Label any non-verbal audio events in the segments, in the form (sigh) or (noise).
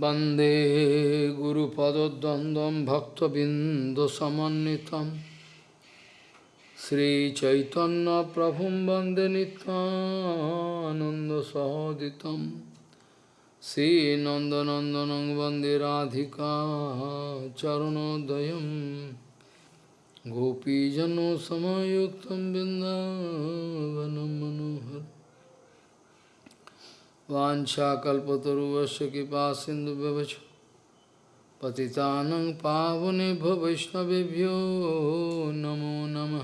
वंदे गुरुपदद्वन्द्वं भक्तबिन्दुसमन्वितं। श्रीचैतन्यप्रभुं वंदे नित्यानन्दसहोदितं श्रीनन्दनन्दनं वंदे राधिका चरणोदयं। गोपीजनसमयुक्तं बिन्दावनं मनोहर वाछाकल्पतरुवश कृपा सिंधु पति पावने वैष्णवभ्यो नमो नम।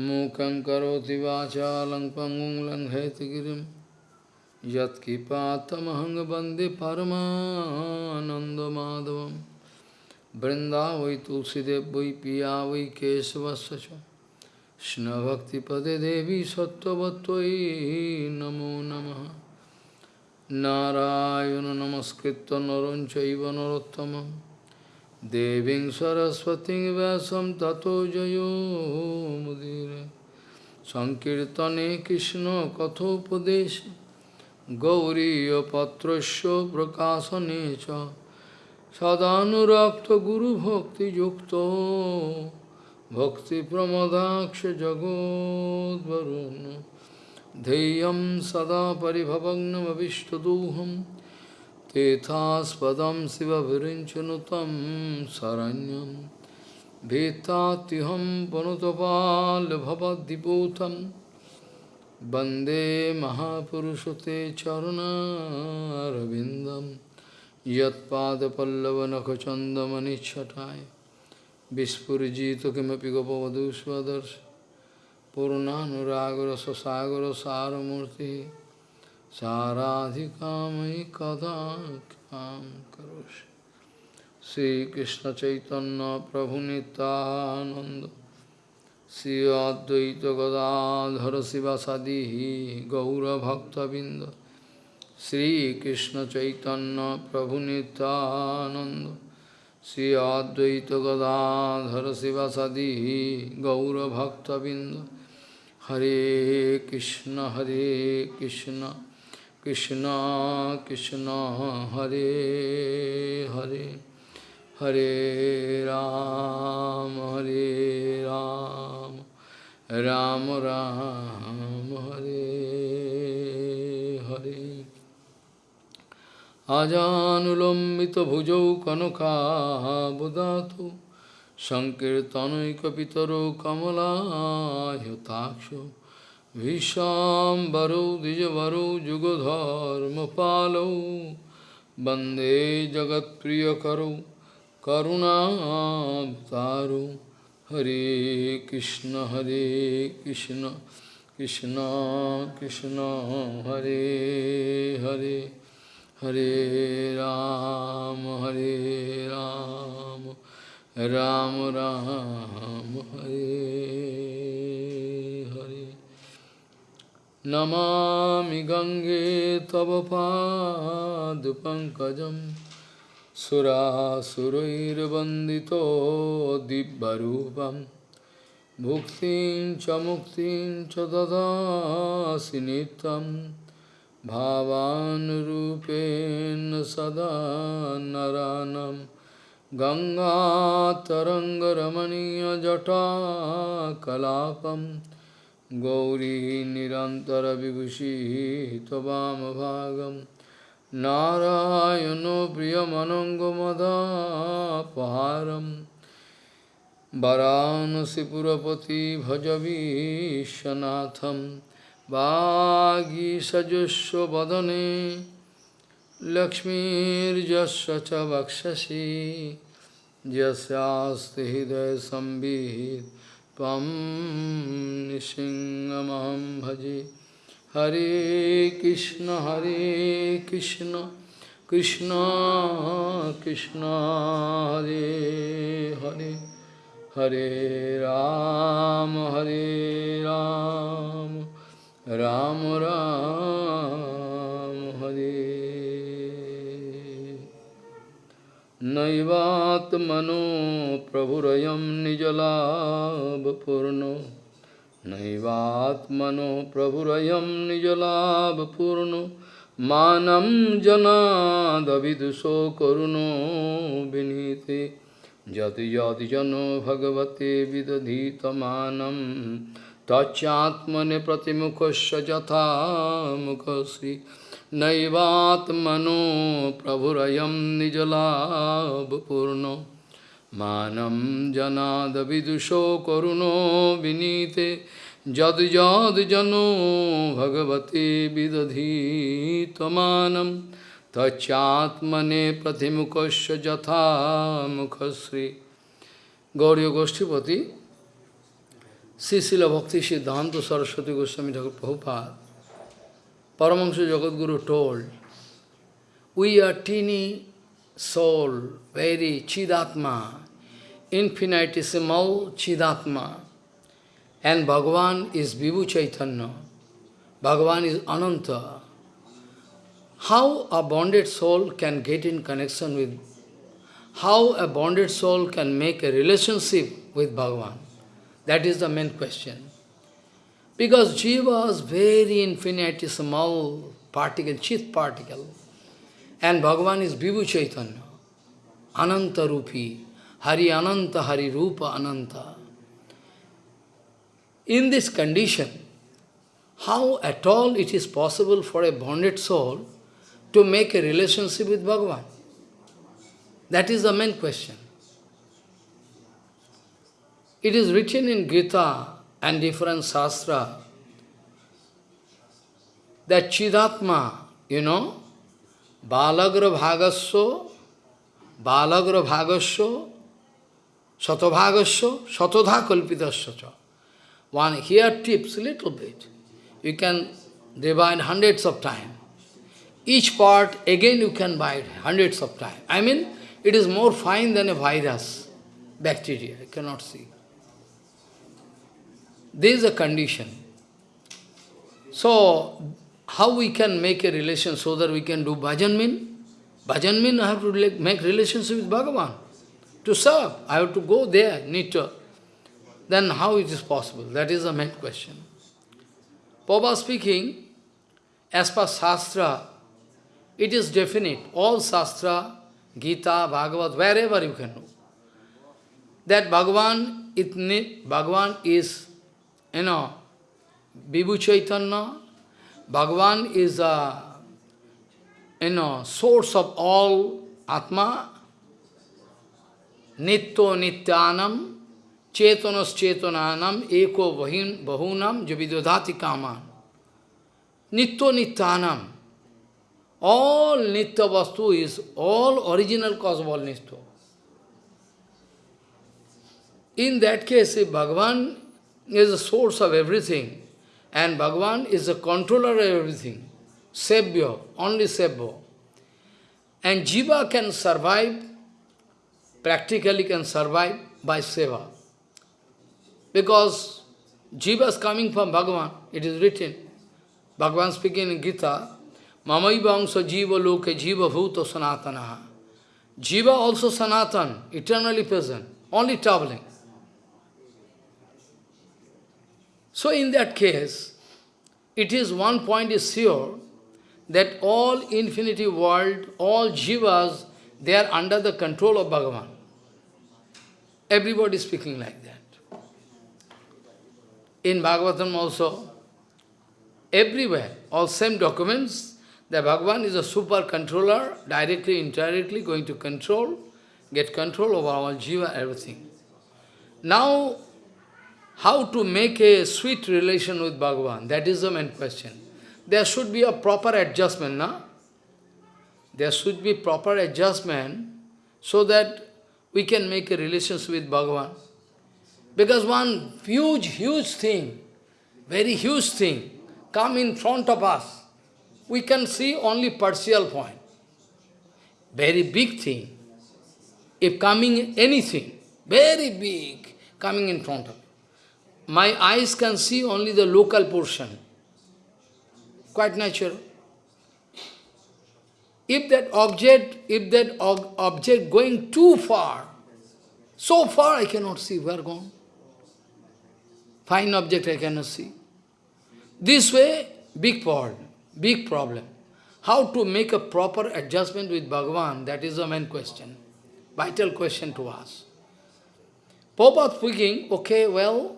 मूक पंगु वाचा लंग पंगुं लंघयतगिरिं यत्किपातमहं वंदे वै तुलसीदेव वै पिया वै केशवश Shna Bhakti Pade Devi satya bhattvai Namo Namaha Narayana Namaskritta Naranchaiva Narottamam Deving Saraswati Vyasam Tato Jayo Mudire Sankirtane Krishna Kathopadesha Gauriya Patrasya Prakasa Necha Sadhanurakta Guru Bhakti Yukta जगोद्वरुन् ध्येयं सदा परिभवग्नमविष्टदोहं तेथास्पदं शिवभिरिञ्चनुतं शरण्यं भीतात्युहं पनुतपाल्भवद्दिपूतं वन्दे महापुरुषते चरुणारविन्दं यत्पादपल्लवनखचन्दमनिच्छटाय विस्फुरिजित किमपि गोपवधू स्वदर्श पूर्णानुरागर ससागर सारमूर्ति साराधिकामयि कदा कृपां करोषि श्रीकृष्ण चैतन्य प्रभु नित्यानंद श्री अद्वैत गदाधर शिवासादि गौरभक्तबिंद श्रीकृष्ण चैतन्य प्रभु नित्यानंद श्री अद्वैत गदाधर शिवासादि गौरभक्तबिंद हरे कृष्ण हरे कृष्ण कृष्ण कृष्ण हरे हरे हरे राम हरे राम राम राम हरे हरे আজানুলম্বিতভুজৌ কনকাবদাতু সংকীর্তনৈকপিতরো কমলায়তাক্ষ ভীষাম্বরৌ দ্বিজবরৌ যুগধর্মপালৌ বন্দে জগৎপ্রিয়করৌ করুণাবতারৌ হরে কৃষ্ণ হরে Krishna Krishna Krishna, Hare Hare. Hare Ram, Hare Ram, Ram Ram, Hare Hare. Namami Gange Tava Pankajam Sura Surair Bandito Dibbarupam Bhuktin Chamuktin Chadada Sinitam भावानुरूपेण सदा नरानं गङ्गातरङ्गरमणीयजटाकलापं गौरी निरन्तरविभूषिः त्ववामभागं नारायणो प्रियमनङ्गमदापहारं वरानसिपुरपति भजवीशनाथम् वागीसजस्व वदने लक्ष्मीर्जस्व च वक्षसि यस्यास्ति हृदय संवित् त्वं निसिंहमहं भजे हरे कृष्ण हरे कृष्ण कृष्ण कृष्ण हरे हरे हरे राम हरे राम राम राम हरे। नैवात्मनो प्रभुरयं निजलाभपूर्णो। नैवात्मनो प्रभुरयं निजलाभपूर्णो। मानं जनादविदुषो करुणो विनीते। जति जति जनो भगवते विदधीतमानं। तच्चात्मने प्रतिमुखस्य यथा मुखश्री नैवात्मनो प्रभुरयं निजलाभपूर्णो। मानं जनादविदुषो करुणो विनीते जद जद जनो भगवते विदधी तमानम तच्चात्मने प्रतिमुखस्य यथा मुखश्री Gauri गोष्ठीपति Srila Bhakti Siddhanta Saraswati Goswami Thakur Prabhupada, Paramahansa Jagadguru told, we are teeny soul, very Chidatma, infinitesimal Chidatma, and Bhagavan is Vibhu Chaitanya, Bhagavan is Ananta. How a bonded soul can get in connection with, how a bonded soul can make a relationship with Bhagavan? That is the main question. Because Jiva is very infinitesimal particle, chit particle, and Bhagavan is Vibhu Chaitanya, Ananta Rupi, Hari Ananta, Hari Rupa Ananta. In this condition, how at all it is possible for a bonded soul to make a relationship with Bhagavan? That is the main question. It is written in Gita and different Shastra that Chidatma, you know, Balagra Bhagasya, Balagra Bhagasya, Satabhagasya, Satodha Kalpitasya. One here tips a little bit. You can divide hundreds of times. Each part, again you can buy hundreds of times. I mean, it is more fine than a virus, bacteria, you cannot see. This is a condition. So, how we can make a relation so that we can do bhajan mean? Bhajan mean I have to make relationship with Bhagavan. To serve, I have to go there, to. Then how it is possible? That is the main question. Papa speaking, as per Shastra, it is definite. All Shastra, Gita, Bhagavad, wherever you can know. That Bhagavan, it, Bhagavan is you know, Vibhu Chaitanya, Bhagavan is a you know, source of all Atma, Nitto Nityanam, Chetanas Chetananam, Eko Bahunam, Javidodhati Kaman. Nitto Nityanam. All Nitya Vastu is all original cause of all Nitya. In that case, if Bhagavan is the source of everything, and Bhagavan is the controller of everything. Sevya, only Sevya. And Jiva can survive, practically can survive by Seva. Because Jiva is coming from Bhagavan, it is written. Bhagavan speaking in Gita, Mamai Vamsa Jiva Loke Jiva Bhuta Sanatana. Jiva also Sanatan, eternally present, only traveling. So in that case, it is one point is sure that all infinity world, all jivas, they are under the control of Bhagavan. Everybody speaking like that. In Bhagavatam also, everywhere, all same documents, the Bhagavan is a super controller, directly, indirectly going to control, get control over all jiva, everything. Now, how to make a sweet relation with Bhagavan? That is the main question. There should be a proper adjustment, na? There should be proper adjustment so that we can make a relationship with Bhagavan. Because one huge, huge thing, very huge thing, come in front of us, we can see only partial point. Very big thing. If coming anything, very big, coming in front of my eyes can see only the local portion. Quite natural. If that object, if that object going too far, so far I cannot see where gone. Fine object I cannot see. This way, big problem, big problem. how to make a proper adjustment with Bhagavan, that is the main question, vital question to us. Prabhupada speaking, okay, well,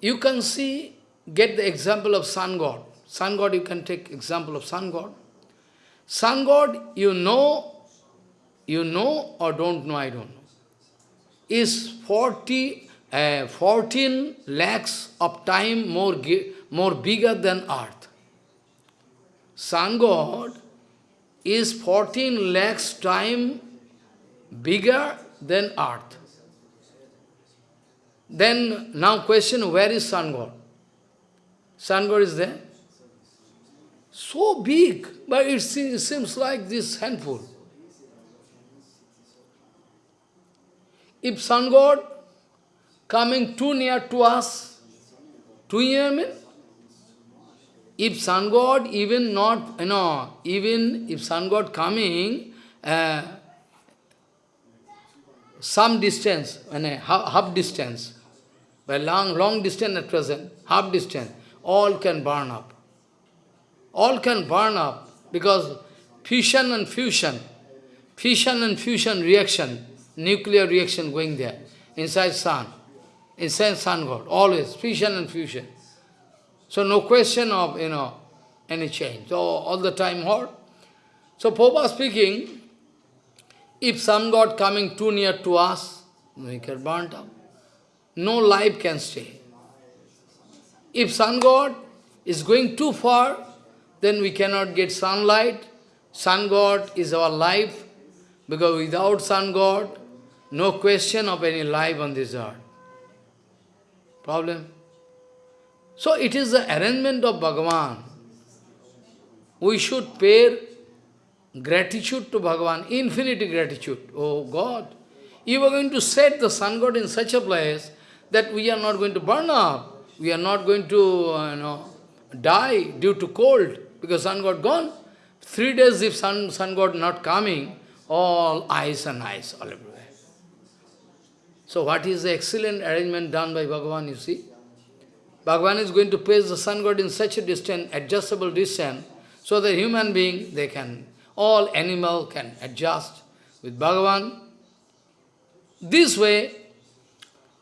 you can see, get the example of sun god. Sun god, you can take example of sun god. Sun god, you know, you know or don't know, I don't know, is 40, uh, 14 lakhs of time more, more bigger than earth. Sun god is 14 lakhs time bigger than earth. Then, now question, where is sun god? Sun god is there. So big, but it seems like this handful. If sun god coming too near to us, too near mean, if sun god even not, you know, even if sun god coming, uh, some distance, half, half distance, by long, long distance at present, half distance, all can burn up. All can burn up because fusion and fusion, fission and fusion reaction, nuclear reaction going there, inside sun, inside sun god, always fission and fusion. So no question of, you know, any change. So all the time hot. So Popa speaking, if sun god coming too near to us, we get burnt up no life can stay. If sun god is going too far, then we cannot get sunlight. Sun god is our life, because without sun god, no question of any life on this earth. Problem? So it is the arrangement of Bhagavan. We should pay gratitude to Bhagavan, infinite gratitude. Oh God, you are going to set the sun god in such a place that we are not going to burn up, we are not going to uh, you know, die due to cold, because sun god gone. Three days if sun, sun god not coming, all ice and ice all everywhere. So what is the excellent arrangement done by Bhagavan, you see? Bhagavan is going to place the sun god in such a distance, adjustable distance, so that human being, they can, all animal can adjust with Bhagavan. This way,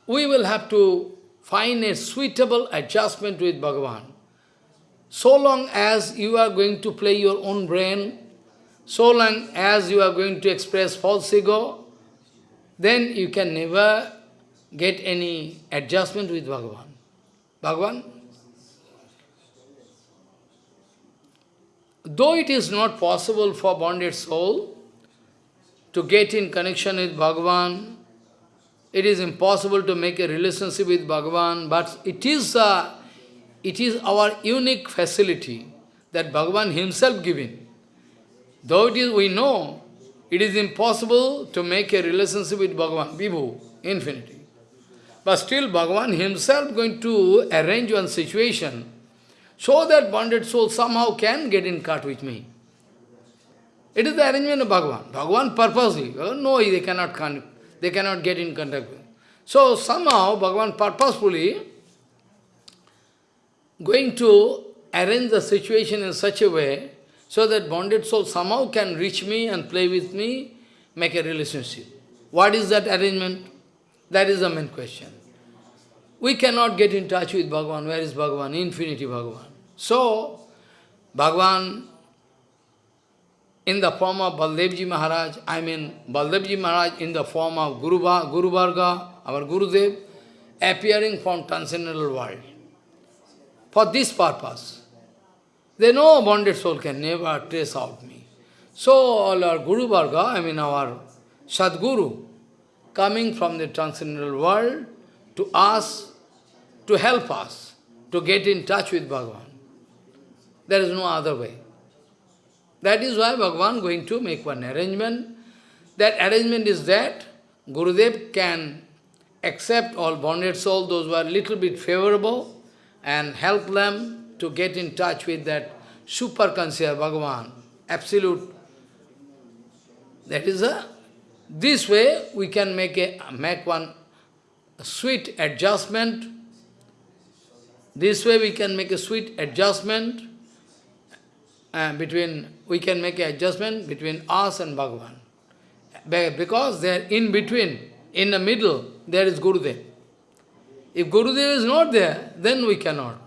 we will have to find a suitable adjustment with Bhagavan. So long as you are going to play your own brain, so long as you are going to express false ego, then you can never get any adjustment with Bhagavan. Bhagavan, though it is not possible for bonded soul to get in connection with Bhagavan, it is impossible to make a relationship with Bhagavan, but it is, uh, it is our unique facility that Bhagavan himself given. Though it is, we know, it is impossible to make a relationship with Bhagavan, Vibhu, infinity. But still Bhagavan himself going to arrange one situation so that bonded soul somehow can get in cut with me. It is the arrangement of Bhagavan. Bhagavan purposely, oh, no, they cannot they cannot get in contact with. So somehow Bhagavan purposefully going to arrange the situation in such a way so that bonded soul somehow can reach me and play with me, make a relationship. What is that arrangement? That is the main question. We cannot get in touch with Bhagavan. Where is Bhagavan? Infinity Bhagavan. So, Bhagavan in the form of Baldevji Maharaj, I mean Baldevji Maharaj in the form of Guru, Guru Varga, our Gurudev, appearing from transcendental world. For this purpose. They know a bonded soul can never trace out me. So all our Guru Varga, I mean our Sadguru, coming from the transcendental world to us, to help us, to get in touch with Bhagavan. There is no other way. That is why Bhagavan going to make one arrangement. That arrangement is that Gurudev can accept all bonded souls, those who are little bit favorable, and help them to get in touch with that super conscious Bhagavan, absolute. That is a, this way we can make a make one sweet adjustment. This way we can make a sweet adjustment uh, between, we can make adjustment between us and Bhagavan. Because they are in between, in the middle, there is Gurudev. If Gurudev is not there, then we cannot.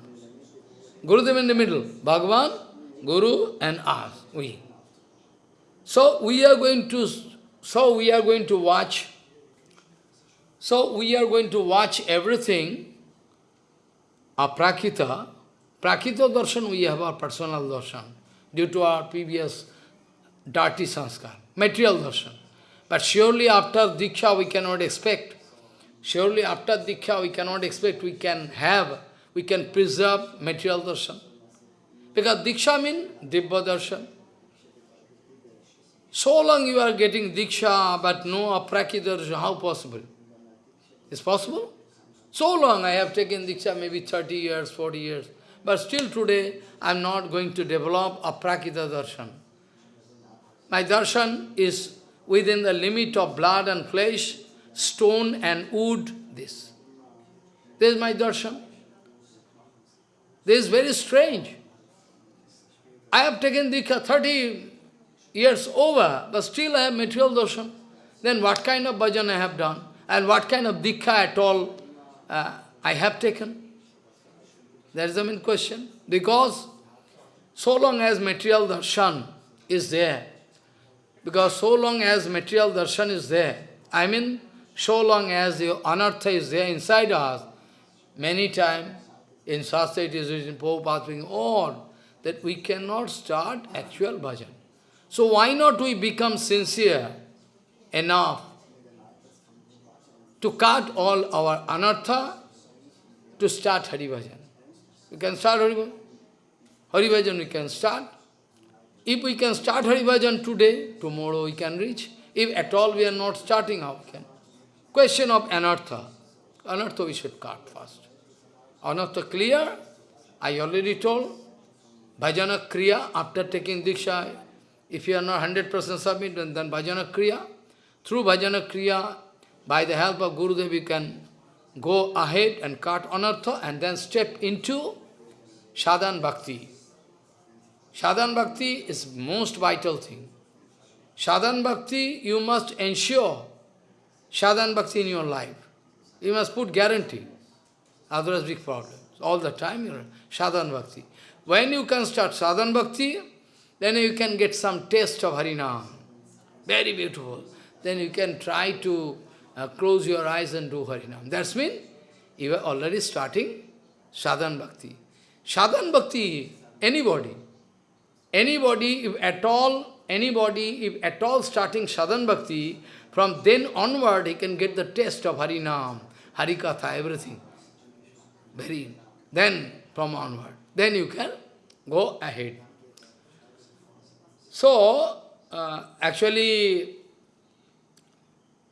Gurudev in the middle, Bhagavan, Guru and us, we. So we are going to, so we are going to watch, so we are going to watch everything, aprakita, prakita darshan we have our personal darshan, due to our previous dirty sanskar, material darshan. But surely after Diksha we cannot expect, surely after Diksha we cannot expect we can have, we can preserve material darshan. Because Diksha means Dibba darshan. So long you are getting Diksha, but no aprakita darshan, how possible? Is possible? So long I have taken Diksha, maybe 30 years, 40 years, but still today I am not going to develop a aprakita darshan. My darshan is within the limit of blood and flesh, stone and wood, this. This is my darshan. This is very strange. I have taken Diksha 30 years over, but still I have material darshan. Then what kind of bhajan I have done? And what kind of Diksha at all uh, I have taken? That is the main question. Because so long as material darshan is there, because so long as material darshan is there, I mean, so long as the anartha is there inside us, many times in Shastra it is written, Prabhupada speaking, all, that we cannot start actual bhajan. So why not we become sincere enough to cut all our anartha to start Hari Bhajan? We can start Hari Bhajan. Hari Bhajan we can start. If we can start Hari Bhajan today, tomorrow we can reach. If at all we are not starting, how can? Question of anartha. Anartha we should cut first. Anartha clear? I already told. Bhajana Kriya, after taking Diksha, if you are not 100% submit, then, then Bhajana Kriya. Through Bhajana Kriya, by the help of Gurudev, you can go ahead and cut anartha and then step into sadhan bhakti. Sadhan bhakti is most vital thing. Sadhan bhakti, you must ensure sadhan bhakti in your life. You must put guarantee. Otherwise, big problem. All the time, you are sadhan bhakti. When you can start sadhan bhakti, then you can get some taste of Harinam. Very beautiful. Then you can try to uh, close your eyes and do Harinam. That's mean you are already starting sadhan bhakti. Sadhan bhakti, anybody, anybody, if at all, anybody, if at all starting sadhan bhakti, from then onward he can get the taste of Harinam, Harikatha, everything. Very, then from onward. Then you can go ahead. So, uh, actually,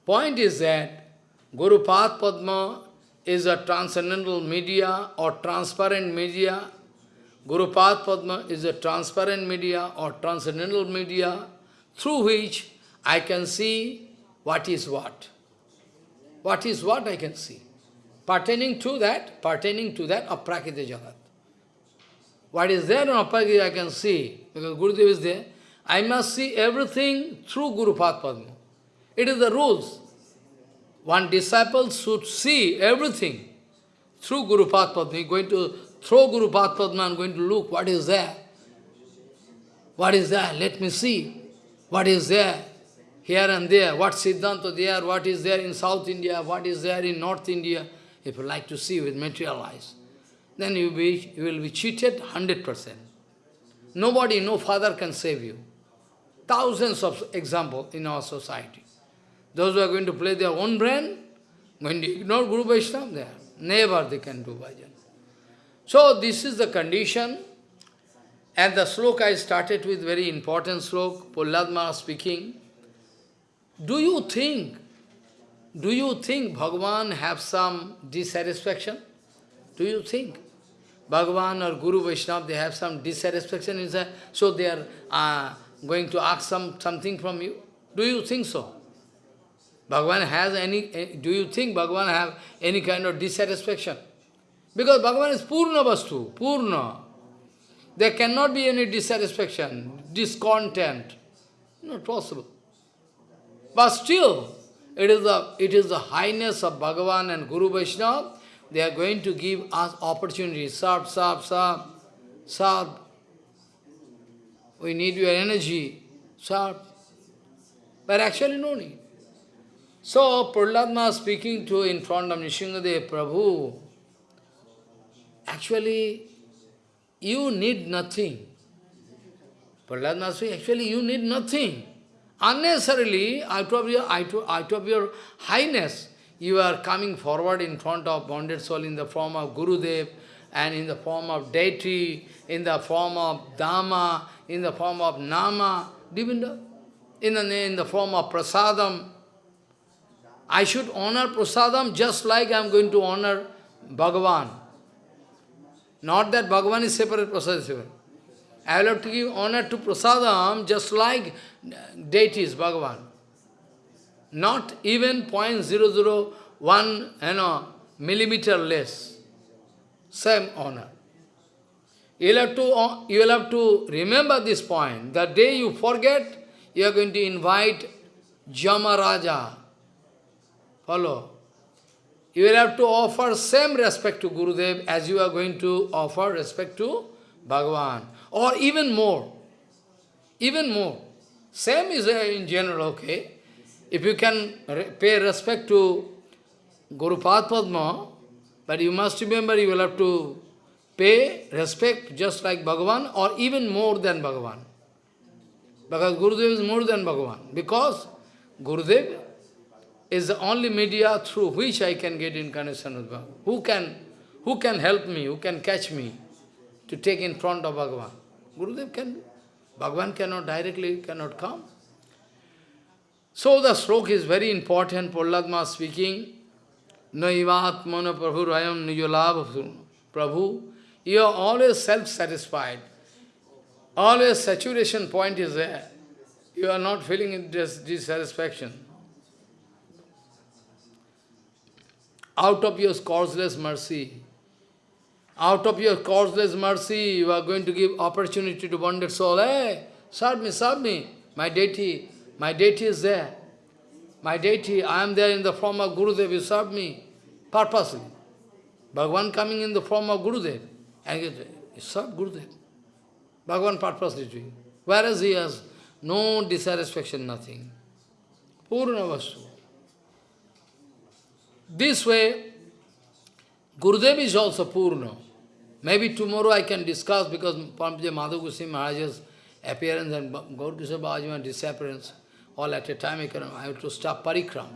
point is that Guru Path Padma is a transcendental media or transparent media. Guru Path Padma is a transparent media or transcendental media through which I can see what is what. What is what I can see. Pertaining to that, pertaining to that aprakita jagat. What is there in aprakita I can see, because Gurudev is there. I must see everything through Guru Path Padma. It is the rules. One disciple should see everything through Guru Padma. Going to throw Guru Padma and going to look what is there. What is there? Let me see. What is there? Here and there. What Siddhanta there? What is there in South India? What is there in North India? If you like to see with material eyes, then you, be, you will be cheated 100%. Nobody, no father can save you. Thousands of examples in our society. Those who are going to play their own brain, going to ignore Guru Vaishnava, are Never they can do bhajan. So this is the condition. And the sloka I started with very important slok, Prahlad speaking. Do you think, do you think Bhagavan have some dissatisfaction? Do you think? Bhagavan or Guru Vaishnava, they have some dissatisfaction inside, so they are uh, going to ask some something from you? Do you think so? Bhagavan has any, eh, do you think Bhagavan have any kind of dissatisfaction? Because Bhagavan is Purna Vastu, Purna. there cannot be any dissatisfaction, discontent. Not possible. But still, it is the, it is the highness of Bhagavan and Guru Vaishnava. They are going to give us opportunities. Serve, serve, serve, serve. We need your energy. Serve. But actually no need. So, Prahlad speaking to in front of Nishingadev, Prabhu, actually, you need nothing. Prahlad speaking, actually, you need nothing. Unnecessarily, out of, your, out of your highness, you are coming forward in front of bonded soul in the form of Gurudev, and in the form of deity, in the form of Dhamma, in the form of Nama, in the, in the form of Prasadam. I should honor Prasadam just like I am going to honor Bhagavan. Not that Bhagavan is separate, Prasadam is separate. I will have to give honor to Prasadam just like deities, Bhagavan. Not even 0.001 you know, millimeter less. Same honor. You will, have to, you will have to remember this point. The day you forget, you are going to invite Jamaraja. Follow. You will have to offer same respect to Guru Gurudev as you are going to offer respect to Bhagavan. Or even more. Even more. Same is uh, in general, okay? If you can pay respect to Guru Padma, but you must remember you will have to pay respect just like Bhagavan or even more than Bhagavan. Because Gurudev is more than Bhagavan. Because Gurudev is the only media through which I can get incarnation with Bhagavan. Who can, who can help me, who can catch me to take in front of Bhagavan? Gurudev can do. Bhagavan cannot directly, cannot come. So the stroke is very important, Prahlad speaking. Naivatmana Prabhu Rayam Nijolabha Prabhu, you are always self-satisfied. Always saturation point is there. You are not feeling dissatisfaction. Out of your causeless mercy, out of your causeless mercy, you are going to give opportunity to bonded soul. Hey, serve me, serve me. My deity, my deity is there. My deity, I am there in the form of Gurudev, you serve me purposely. Bhagavan coming in the form of Gurudev, and you serve Gurudev. Bhagavan purposely doing. Whereas he has no dissatisfaction, nothing. Purna Vastu. This way, Gurudev is also Purna. Maybe tomorrow I can discuss because Paramahansa Madhav Goswami Maharaj's appearance and Babaji's disappearance, all at a time I, can, I have to stop parikram.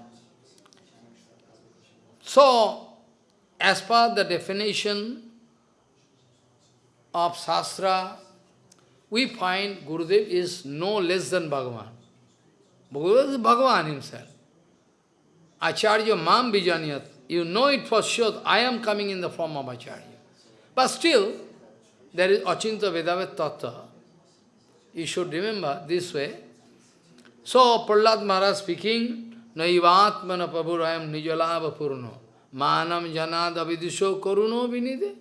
So, as per the definition of Shastra, we find Gurudev is no less than Bhagavan. Gurudev is Bhagavan himself. Acharya Mam Bijaniyat. You know it for sure, I am coming in the form of Acharya. But still, there is Achinta Vedavet Tattva. You should remember this way. So, Prahlad Maharaj speaking, Naivatmana Prabhurayam Nijalava Purno Manam Janada Vidisho Karuno Vinide.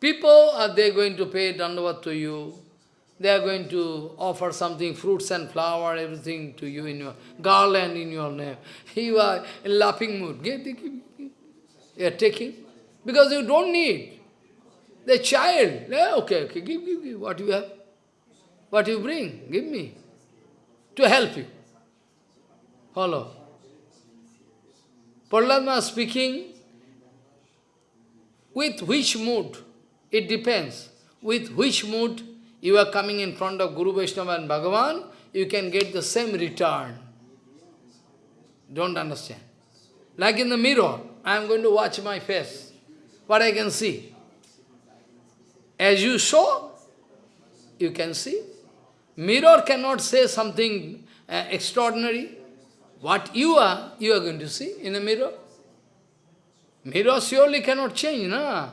People, are they going to pay dandavat to you? They are going to offer something, fruits and flower, everything to you in your garland in your name. (laughs) You are in laughing mood. You are taking. Because you don't need. The child, yeah, okay, okay, give, give, give, what you have. What you bring, give me. To help you. Follow. Prahlad speaking, with which mood? It depends. With which mood you are coming in front of Guru Vaishnava and Bhagavan, you can get the same return. Don't understand. Like in the mirror, I am going to watch my face what I can see. As you saw, you can see. Mirror cannot say something uh, extraordinary. What you are, you are going to see in a mirror. Mirror surely cannot change, no?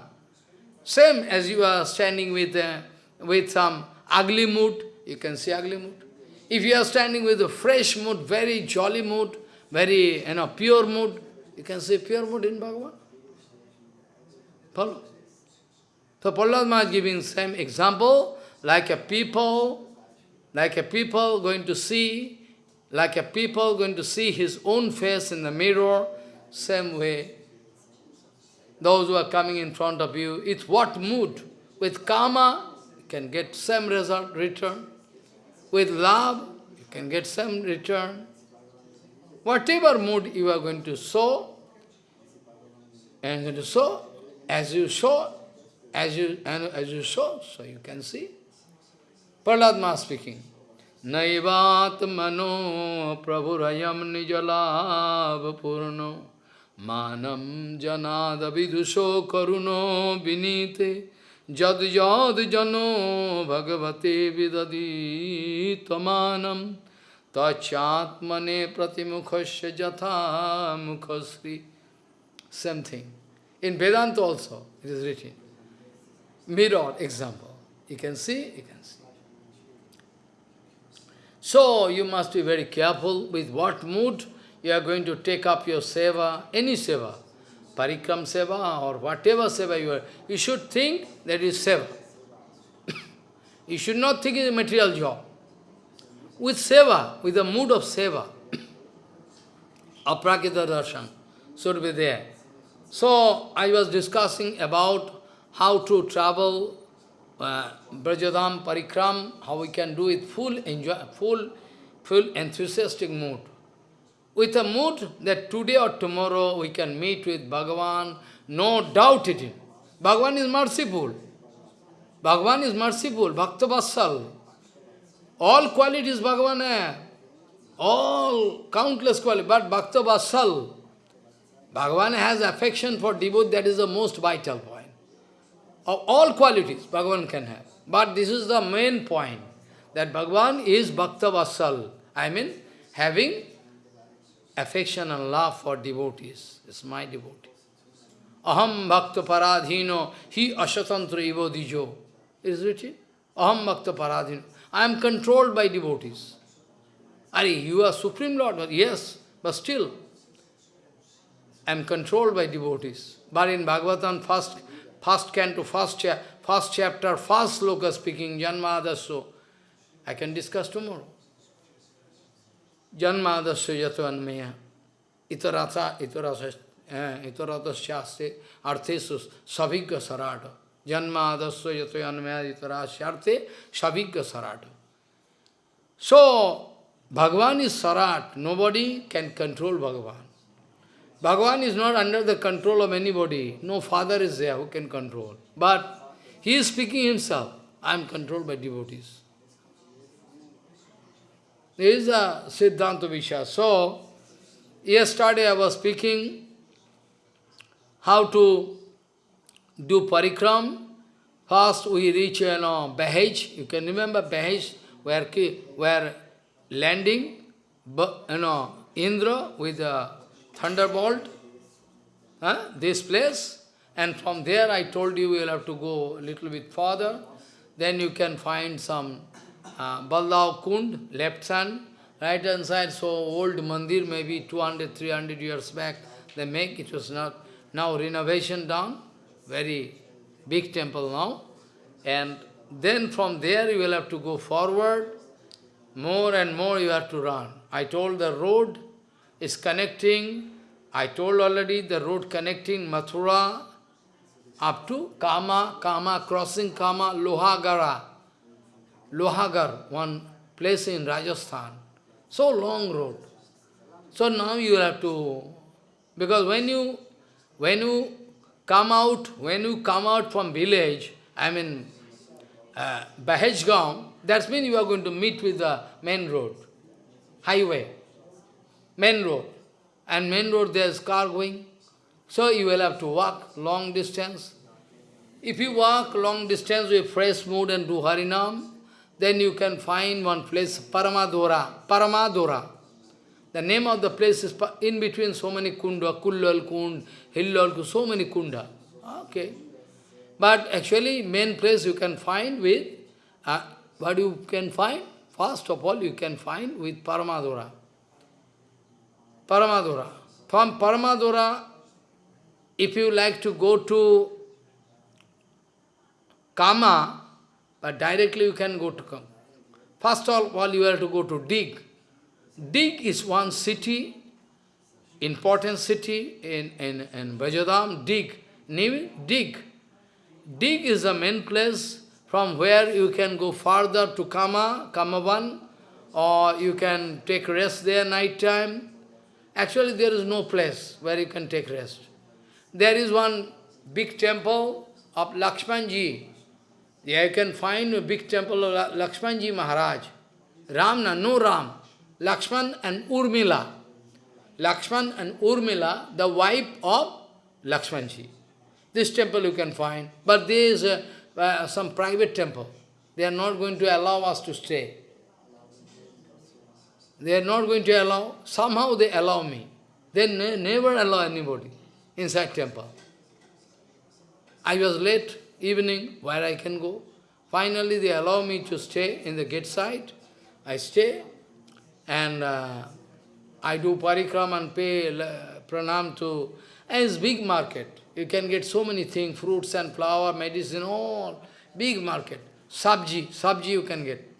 Same as you are standing with, uh, with some ugly mood, you can see ugly mood. If you are standing with a fresh mood, very jolly mood, very you know, pure mood, you can see pure mood in Bhagavan. Follow? So Prahlad Maharaj giving same example, like a people, like a people going to see, like a people going to see his own face in the mirror, same way. Those who are coming in front of you, it's what mood? With karma, can get same result, return. With love, you can get some return. Whatever mood you are going to sow, and going to sow, as you sow, as you and as you sow, so you can see. Prahlad speaking. Nijalav purno manam janada vidusho karuno vinite jad jad jano bhagavate vidadi tamanam tachatmane pratimukhasya jatha mukhasri. Same thing. In Vedanta also, it is written. Mirror example. You can see, you can see. So, you must be very careful with what mood you are going to take up your seva, any seva, parikram seva or whatever seva you are. You should think that is seva. (coughs) you should not think it is a material job. With seva, with the mood of seva, (coughs) aprakita darshan should be there. So, I was discussing about how to travel uh, Brajadam Parikram, how we can do it full enjoy, full, full enthusiastic mood. With a mood that today or tomorrow we can meet with Bhagavan, no doubt it. Bhagavan is merciful. Bhagavan is merciful, Bhakta Vassal. All qualities Bhagavan has. All countless qualities, but Bhakta Vassal. Bhagavan has affection for devotee, that is the most vital point of all qualities Bhagavan can have. But this is the main point, that Bhagavan is Bhakta Vassal. I mean, having affection and love for devotees. It's my devotee. Aham Bhakta Paradhino, he Ashatantra Ivo Dijo. It is written. Aham Bhakta Paradhino. I am controlled by devotees. Are you are Supreme Lord? Yes, but still, I am controlled by devotees. But in Bhagavatam, first first canto, first, cha first chapter, first sloka speaking, Janmadasya. I can discuss tomorrow. Janmadasya yatvanmaya. Itarata, itarasa, itarata shaste, arthesu, savigga sarata. Janmadasya yatvanmaya itarasya arte, savigga sarata. So, Bhagavan is sarat. Nobody can control Bhagavan. Bhagavan is not under the control of anybody. No father is there who can control. But he is speaking himself. I am controlled by devotees. There is a Siddhanta Visha. So, yesterday I was speaking how to do parikram. First we reach, you know, Bahaj. You can remember Bahaj, where, where landing, you know, Indra with a thunderbolt, huh? this place, and from there I told you you will have to go a little bit further, then you can find some uh, Kund, left hand, right hand side, so old mandir, maybe 200, 300 years back, they make, it was not, now renovation done, very big temple now, and then from there you will have to go forward, more and more you have to run. I told the road is connecting, I told already the road connecting Mathura up to Kama, Kama, crossing Kama, Lohagara. Lohagar, one place in Rajasthan. So long road. So now you have to, because when you, when you come out, when you come out from village, I mean, uh, Bahajgaon, that means you are going to meet with the main road, highway main road. And main road there is car going. So you will have to walk long distance. If you walk long distance with fresh mood and do Harinam, then you can find one place, Paramadora. Paramadora. The name of the place is in between so many kunda, Kullal Kund, Hillal so many kunda. Okay. But actually, main place you can find with, uh, what you can find? First of all, you can find with Paramadora. Paramadura. From Paramadura, if you like to go to Kama, but directly you can go to Kama. First of all, you have to go to Dig. Dig is one city, important city in, in, in Brajadam, Dig. Name Dig. Dig is the main place from where you can go further to Kama, Kamavan, or you can take rest there night time. Actually, there is no place where you can take rest. There is one big temple of Lakshmanji. There you can find a big temple of Lakshmanji Maharaj. Ramna, no Ram. Lakshman and Urmila. Lakshman and Urmila, the wife of Lakshmanji. This temple you can find, but there is a, uh, some private temple. They are not going to allow us to stay. They are not going to allow, somehow they allow me. They ne never allow anybody inside temple. I was late, evening, where I can go. Finally, they allow me to stay in the gate side. I stay, and uh, I do parikram and pay uh, pranam to, and it's big market. You can get so many things, fruits and flower, medicine, all, big market. Sabji, sabji you can get.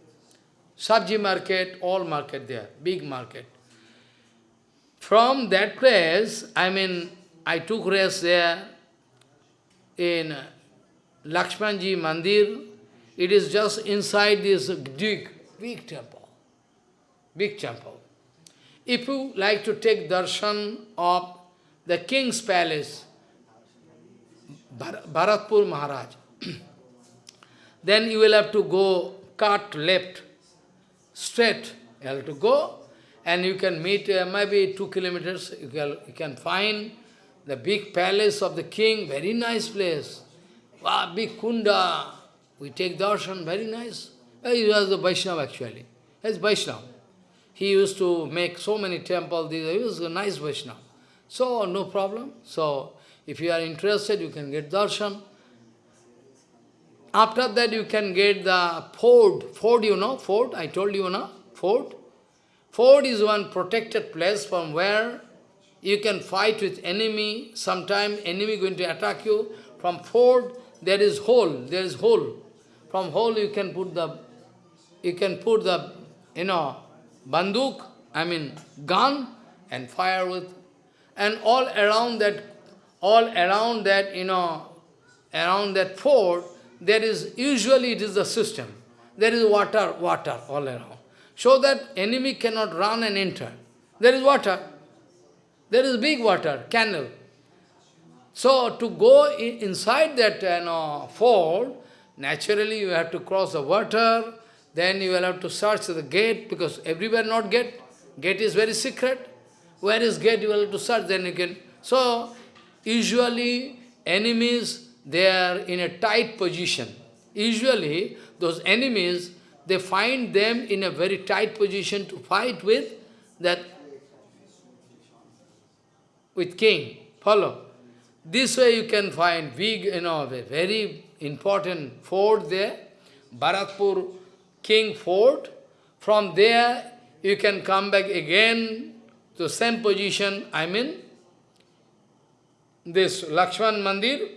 Sabji market, all market there, big market. From that place, I mean, I took rest there in Lakshmanji Mandir. It is just inside this big, big temple. Big temple. If you like to take darshan of the king's palace, Bharatpur Maharaj, (clears throat) then you will have to go cut left straight. You have to go and you can meet uh, maybe two kilometers. You can, you can find the big palace of the king, very nice place. Wow, big kunda. We take darshan, very nice. Uh, he was a Vaishnava actually. He's Vaishnava. He used to make so many temples. He was a nice Vaishnava. So, no problem. So, if you are interested, you can get darshan. After that, you can get the fort. Fort, you know, fort, I told you, no? Fort. Fort is one protected place from where you can fight with enemy. Sometime enemy going to attack you. From fort, there is hole, there is hole. From hole you can put the, you can put the, you know, banduk, I mean gun, and fire with, and all around that, all around that, you know, around that fort, there is, usually it is the system. There is water, water all around. So that enemy cannot run and enter. There is water. There is big water, canal. So to go inside that you know, naturally you have to cross the water, then you will have to search the gate, because everywhere not gate. Gate is very secret. Where is gate, you will have to search, then you can... So, usually, enemies they are in a tight position. Usually, those enemies, they find them in a very tight position to fight with that, with king. Follow. This way you can find big, you know, a very important fort there, Bharatpur King Fort. From there, you can come back again to same position, I mean, this Lakshman Mandir,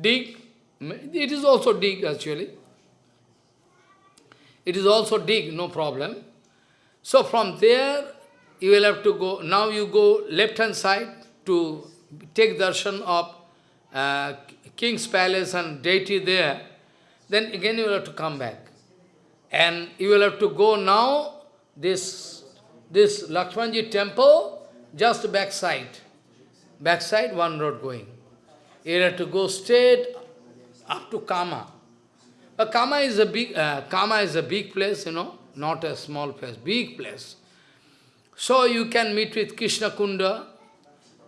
Deeg, it is also Deeg actually. It is also Deeg, no problem. So from there, you will have to go, now you go left hand side to take darshan of uh, king's palace and deity there. Then again you will have to come back. And you will have to go now, this, this Lakshmanji temple, just backside. Backside, one road going. You have to go straight up to Kama. But Kama is a big, uh, Kama is a big place, you know, not a small place, big place. So you can meet with Krishna Kunda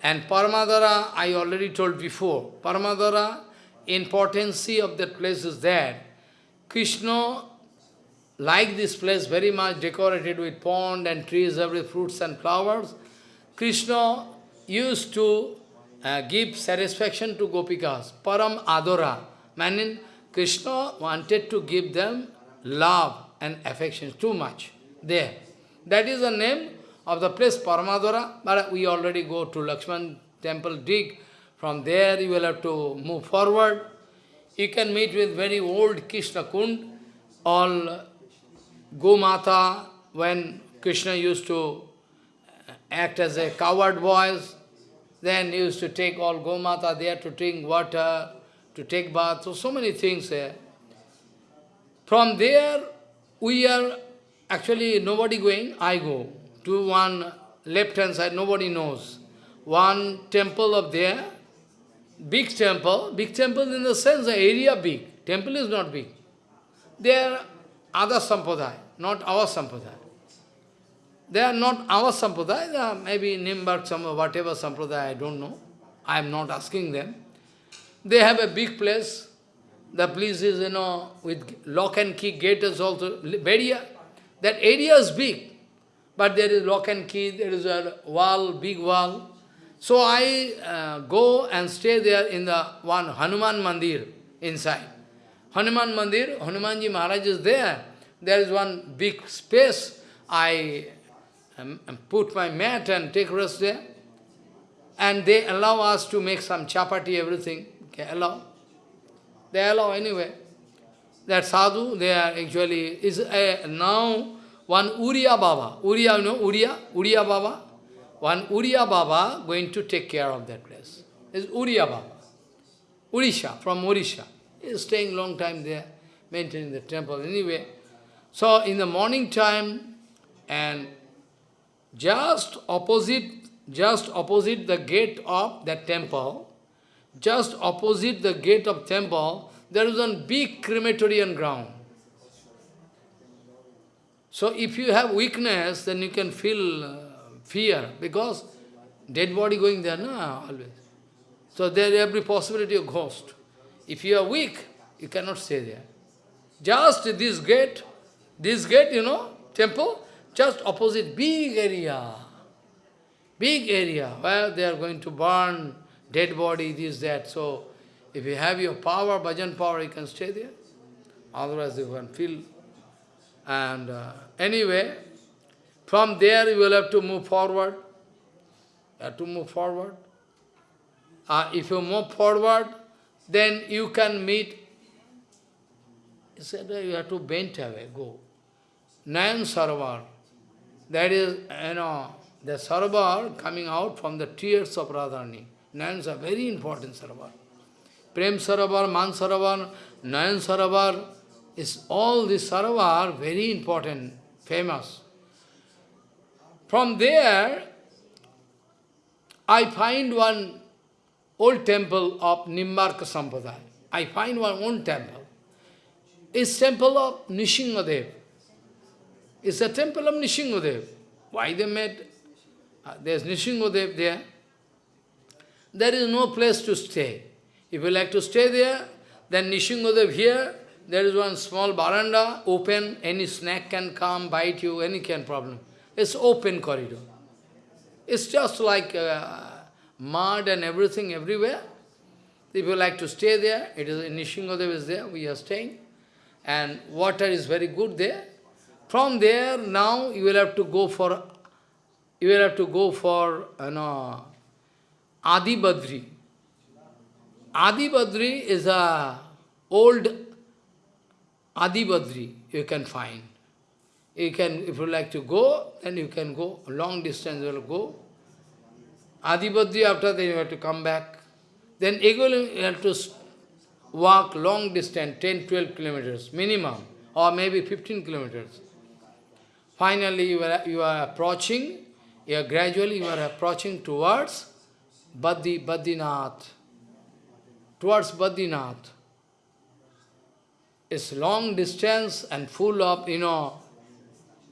and Paramadara, I already told before. Paramadara, importance of that place is there. Krishna liked this place very much decorated with pond and trees, every fruits and flowers. Krishna used to uh, give satisfaction to Gopikas. Param Adora. Meaning, Krishna wanted to give them love and affection too much there. That is the name of the place Paramadora, but we already go to Lakshman temple, Deeg. From there you will have to move forward. You can meet with very old Krishna Kund, all Gomata, when Krishna used to uh, act as a coward voice, then he used to take all Gomata there to drink water, to take bath, so, so many things there. From there, we are actually nobody going, I go to one left hand side, nobody knows. One temple up there, big temple, big temple in the sense the area big, temple is not big. They are other sampradaya, not our sampradaya. They are not our sampradaya, they are maybe Nimbark, some, whatever sampradaya, I don't know. I am not asking them. They have a big place. The place is, you know, with lock and key gate is also very, that area is big. But there is lock and key, there is a wall, big wall. So I uh, go and stay there in the one Hanuman Mandir inside. Hanuman Mandir, Hanumanji Maharaj is there. There is one big space. I um, put my mat and take rest there. And they allow us to make some chapati, everything. Okay, allow. They allow anyway. That sadhu, they are actually, is a, now one Uriya Baba. Uriya, you know, Uriya? Uriya Baba? One Uriya Baba going to take care of that place. Is Uriya Baba. Urisha, from Urisha. Is staying long time there, maintaining the temple. Anyway, so in the morning time, and just opposite, just opposite the gate of that temple, just opposite the gate of temple, there is one big crematorium ground. So if you have weakness, then you can feel uh, fear, because dead body going there, no, always. So there every possibility of ghost. If you are weak, you cannot stay there. Just this gate, this gate, you know, temple, just opposite, big area. Big area where they are going to burn dead body, this, that. So, if you have your power, bhajan power, you can stay there. Otherwise, you can feel. And uh, anyway, from there you will have to move forward. You have to move forward. Uh, if you move forward, then you can meet. He said, you have to bend away, go. Nayan Sarovar. That is, you know, the Sarovar coming out from the tears of Radharani. Nayan are very important Sarovar. Prem Sarovar, Man Sarovar, Nayan Sarovar, is all these Sarovar very important, famous. From there, I find one old temple of Nimbarka Sampradaya. I find one old temple. It's temple of Nishingadev. It's a temple of Nishingadev. Why they made? Uh, there's Nishingadev there. There is no place to stay. If you like to stay there, then Nishingadev here, there is one small baranda, open, any snack can come, bite you, any kind of problem. It's open corridor. It's just like uh, mud and everything everywhere. If you like to stay there, it is Nishingadev is there, we are staying. And water is very good there. From there, now you will have to go for, you will have to go for, you know, Adi Badri. Adi Badri is a old Adi Badri you can find. You can, if you like to go, then you can go, long distance you will go. Adibadri, after that you have to come back. Then again you have to walk long distance, 10, 12 kilometers minimum, or maybe 15 kilometers. Finally you are, you are approaching, you are gradually you are approaching towards Baddi, Badrinath, towards Badrinath. It's long distance and full of, you know,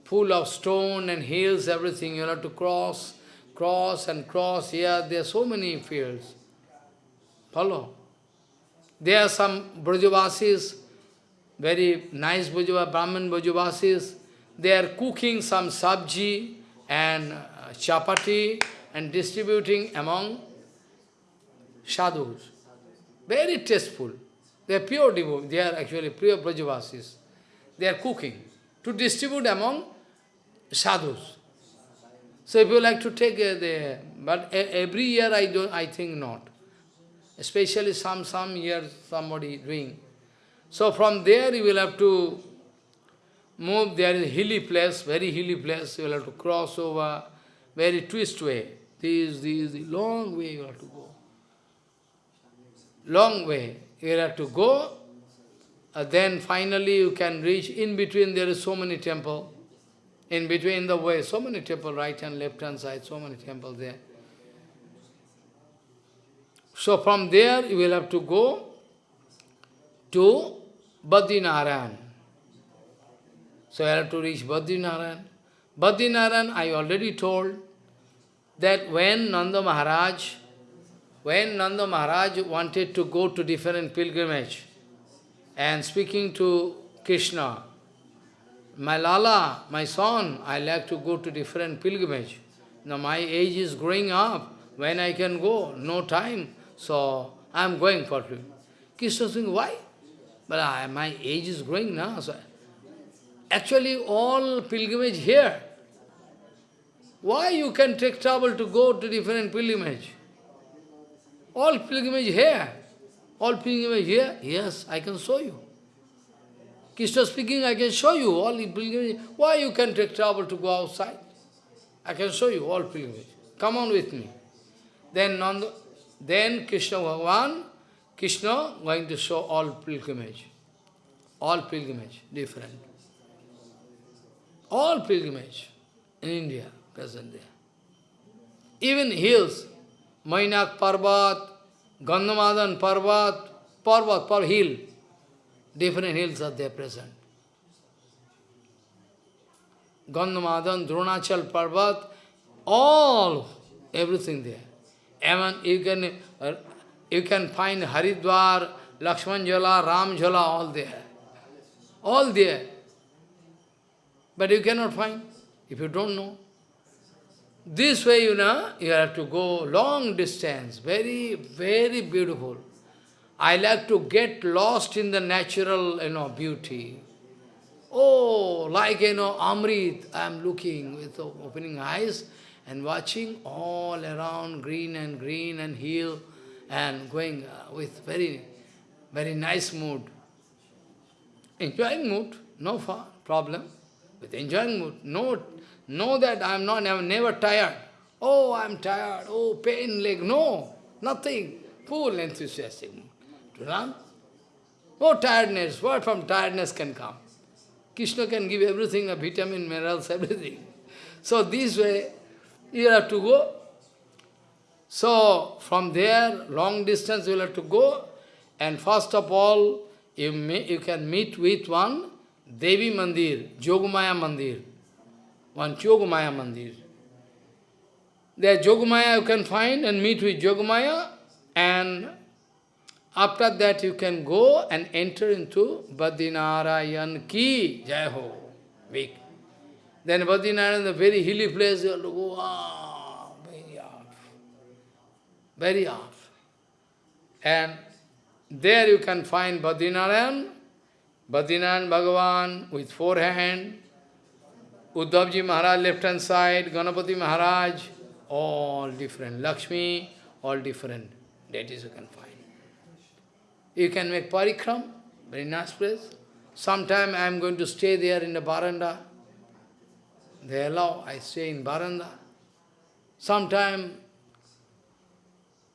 full of stone and hills, everything. You have to cross, cross and cross. Here, there are so many fields. Follow? There are some Brajavasis, very nice Brajava, Brahmin Brajavasis. They are cooking some sabji and uh, chapati and distributing among sadhus. Very tasteful. They are pure devotees. They are actually pure Brajavasis. They are cooking to distribute among sadhus. So if you like to take uh, the, but every year I don't, I think not. especially some, some years somebody doing. So from there you will have to move, there is a hilly place, very hilly place, you will have to cross over, very twist way. This, this, this, long way you have to go. Long way. You have to go, uh, then finally you can reach, in between there is so many temple. In between the way, so many temple, right and left hand side, so many temples there. So from there you will have to go to Badrinaran. So you have to reach Badrinaran. Badrinaran, I already told that when Nanda Maharaj, when Nanda Maharaj wanted to go to different pilgrimage and speaking to Krishna, my Lala, my son, I like to go to different pilgrimage. Now my age is growing up. When I can go? No time. So I am going for you. Krishna saying, why? But I, my age is growing now. So actually all pilgrimage here. Why you can take trouble to go to different pilgrimage? All pilgrimage here. All pilgrimage here? Yes, I can show you. Krishna speaking, I can show you all pilgrimage. Why you can take trouble to go outside? I can show you all pilgrimage. Come on with me. Then Nanda, then Krishna Bhagavan, Krishna going to show all pilgrimage. All pilgrimage, different. All pilgrimage in India, present there. Even hills, Mainak Parvat, Gandhamadan Parvat, Parvat, Par hill, different hills are there present. Gandhamadan, Dronachal Parvat, all, everything there. Even you can, uh, you can find Haridwar, Lakshman Jala, Ram Jala, all there. All there. But you cannot find, if you don't know. This way, you know, you have to go long distance, very, very beautiful. I like to get lost in the natural, you know, beauty. Oh, like, you know, Amrit, I am looking with opening eyes and watching all around green and green and hill and going uh, with very, very nice mood. Enjoying mood, no problem. With enjoying mood, no, know that I am not, I am never tired. Oh, I am tired, oh, pain leg, no, nothing. Full enthusiastic mood to. No tiredness, what from tiredness can come? Krishna can give everything, a vitamin, minerals, everything. So this way, you have to go. So, from there, long distance you have to go. And first of all, you, may, you can meet with one Devi Mandir, Jogmaya Mandir. One Jogmaya Mandir. There Jogmaya you can find and meet with Jogmaya and after that you can go and enter into Badinarayan Ki Jai Ho. Week. Then Badinarayan, the very hilly place, you have to go ah, very off. Very off. And there you can find Badinarayan, Badinarayan Bhagavan with four hands, Uddhavji Maharaj left hand side, Ganapati Maharaj, all different. Lakshmi, all different. That is you can find. You can make parikram, very nice place. Sometime I am going to stay there in the baranda. They allow, I stay in baranda. Sometime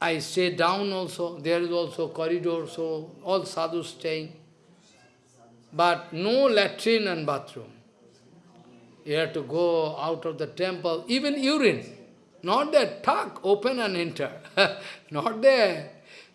I stay down also, there is also corridor, so all sadhus staying. But no latrine and bathroom. You have to go out of the temple, even urine. Not there, tuck, open and enter. (laughs) Not there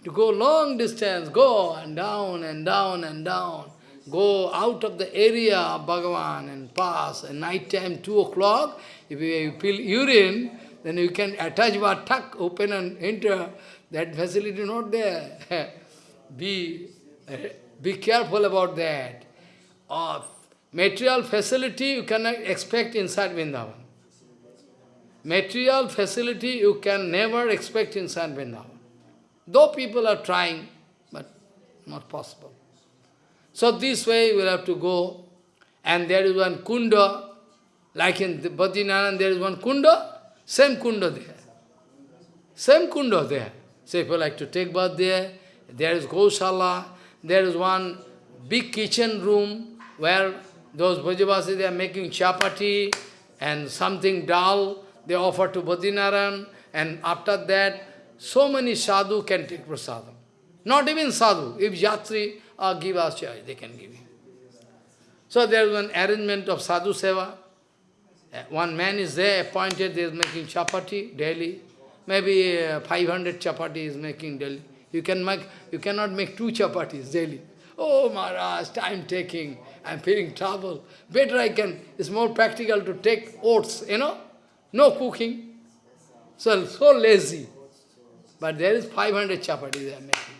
to go long distance, go and down and down and down, go out of the area of Bhagavan and pass, at night time, 2 o'clock, if you feel urine, then you can attach tuck, open and enter. That facility not there. (laughs) be, be careful about that. Of material facility you cannot expect inside Vrindavan. Material facility you can never expect inside Vrindavan. Though people are trying, but not possible. So this way we will have to go. And there is one kunda, like in Badrinaran there is one kunda, same kunda there. Same kunda there. So if you like to take bath there, there is Goshala, there is one big kitchen room where those Brajavasis, they are making chapati and something dal, they offer to Badrinaran, and after that, so many sadhu can take prasadam. Not even sadhu, if yatri uh, give us chai, they can give you. So there is an arrangement of sadhu seva. Uh, one man is there, appointed, they is making chapati daily. Maybe uh, 500 chapati is making daily. You can make, you cannot make two chapatis daily. Oh Maharaj, time taking, I'm feeling trouble. Better I can, it's more practical to take oats, you know, no cooking. So, so lazy. But there is 500 chapatis they are making.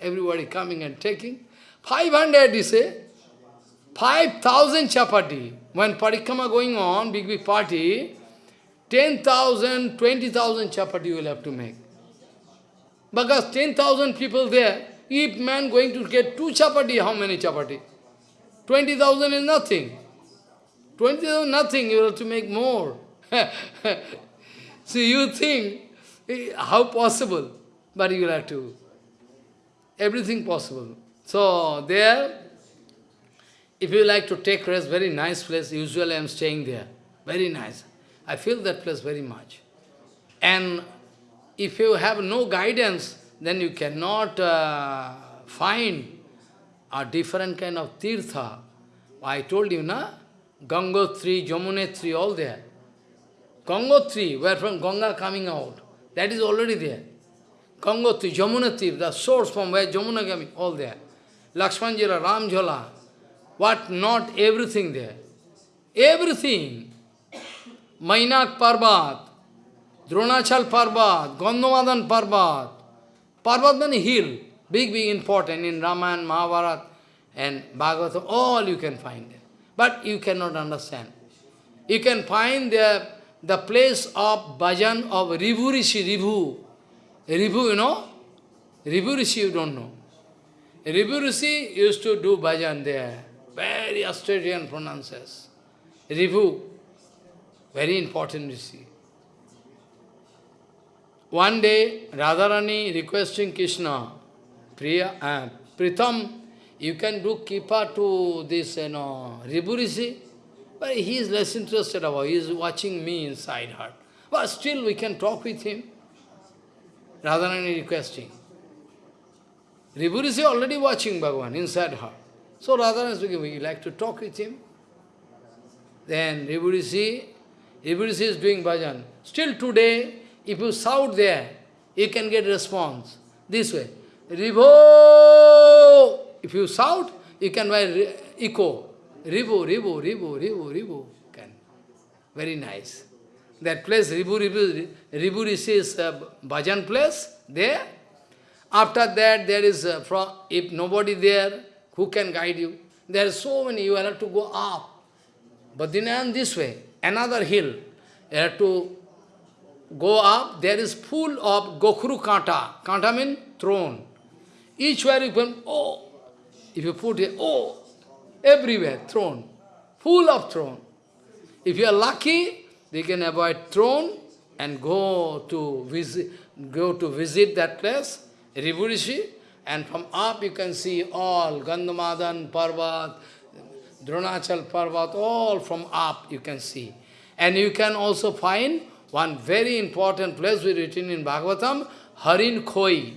Everybody coming and taking. 500, you say, 5,000 chapati. When parikrama going on, big, big party, 10,000, 20,000 chapati you will have to make. Because 10,000 people there, if man going to get two chapati, how many chapati? 20,000 is nothing. 20,000 nothing, you have to make more. (laughs) so you think, eh, how possible? But you will have to, everything possible. So there, if you like to take rest, very nice place, usually I am staying there. Very nice. I feel that place very much. And if you have no guidance, then you cannot uh, find a different kind of tirtha. I told you, na? Gangotri, Jamunetri, all there. Gangotri, where from Ganga coming out, that is already there. Gangotri, Jamunatri, the source from where Jamuna coming, all there. Lakshmanjala, Ramjala, what not, everything there. Everything. Mainak Parbat, Dronachal Parbat, Gandhamadan Parbat. Parbat means hill, big, big important in Ramayana, Mahabharata and Bhagavatam, all you can find there. But you cannot understand. You can find the, the place of bhajan of Ribhu Rishi, Ribhu. Ribhu, you know? Ribhu Rishi, you don't know. Ribhu Rishi used to do bhajan there. Very Australian pronounces. Ribhu, very important Rishi. One day, Radharani requesting Krishna, Priya, uh, Pritham, you can do kipa to this, you know, Ribhu Rishi. But he is less interested about, he is watching me inside her. But still we can talk with him. Radharani requesting. Ribhu Rishi already watching Bhagavan inside her. So Radharani speaking, we like to talk with him. Then Ribhu Rishi, is doing bhajan. Still today, if you shout there, you can get response. This way. Ribho! If you shout, you can buy echo. Ribhu, Ribhu, Ribhu, Ribhu, Ribhu. Can. Very nice. That place, Ribhu, Ribhu, Ribhu Rishi is a bhajan place, there. After that, there is, uh, from, if nobody there, who can guide you? There are so many, you have to go up. Then this way, another hill. You have to go up, there is full of Gokhru Kanta. Kanta means throne. Each where you can, oh, if you put it, oh, everywhere, throne. Full of throne. If you are lucky, they can avoid throne and go to visit, go to visit that place, Ribhu Rishi, and from up you can see all Gandhamadan, Parvat, Dronachal Parvat, all from up you can see. And you can also find one very important place we written in Bhagavatam, Harin Khoi.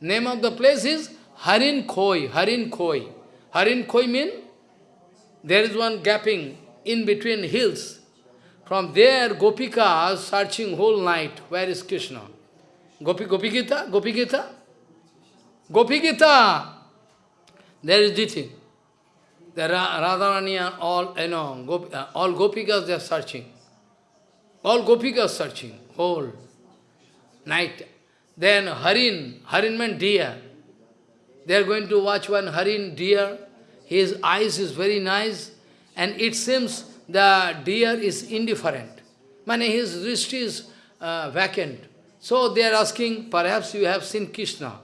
Name of the place is Harin Khoi, Harin Khoi. Harin Khoi means there is one gapping in between hills. From there, Gopika searching whole night. Where is Krishna? Gopi, Gopi Gita? Gopi Gita? Gopi Gita! There is Diti. The Radharani and all, you know, Gopi, uh, all Gopikas, they are searching. All Gopikas searching, whole night. Then Harin, Harin meant deer. They are going to watch one Harin deer. His eyes is very nice. And it seems the deer is indifferent. Mane his wrist is uh, vacant. So they are asking, perhaps you have seen Krishna.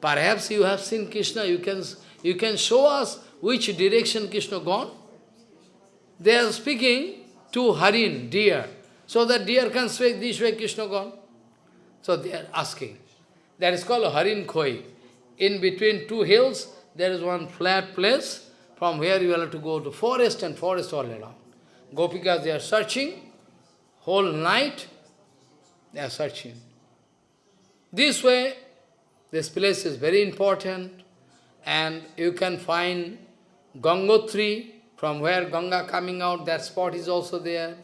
Perhaps you have seen Krishna. You can, you can show us which direction Krishna gone. They are speaking to Harin, deer. So that deer can speak this way, Krishna gone. So they are asking. That is called Harin Khoi. In between two hills, there is one flat place from where you have to go to forest and forest all around. Gopikas, they are searching whole night, they are searching. This way, this place is very important and you can find Gangotri, from where Ganga coming out, that spot is also there.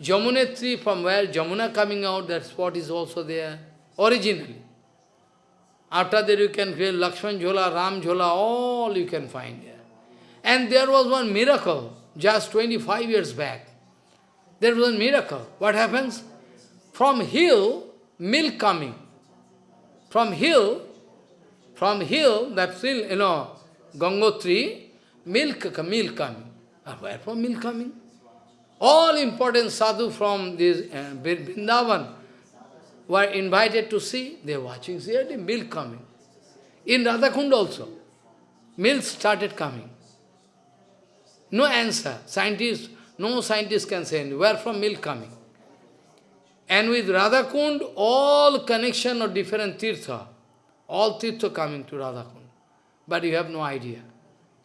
Jamunetri, from where Jamuna coming out, that spot is also there, originally. After that you can feel Lakshman Jhola, Ram Jhola, all you can find there. And there was one miracle, just 25 years back. There was a miracle. What happens? From hill, milk coming. From hill, from hill, that hill, you know, Gangotri, milk, milk coming. Uh, where from milk coming? All important sadhu from this uh, Vrindavan were invited to see. They are watching, see the milk coming. In Radhakund also, milk started coming. No answer. Scientists, no scientist can say where from milk coming. And with Radhakund, all connection of different tirtha, all tirtha coming to Radhakund. But you have no idea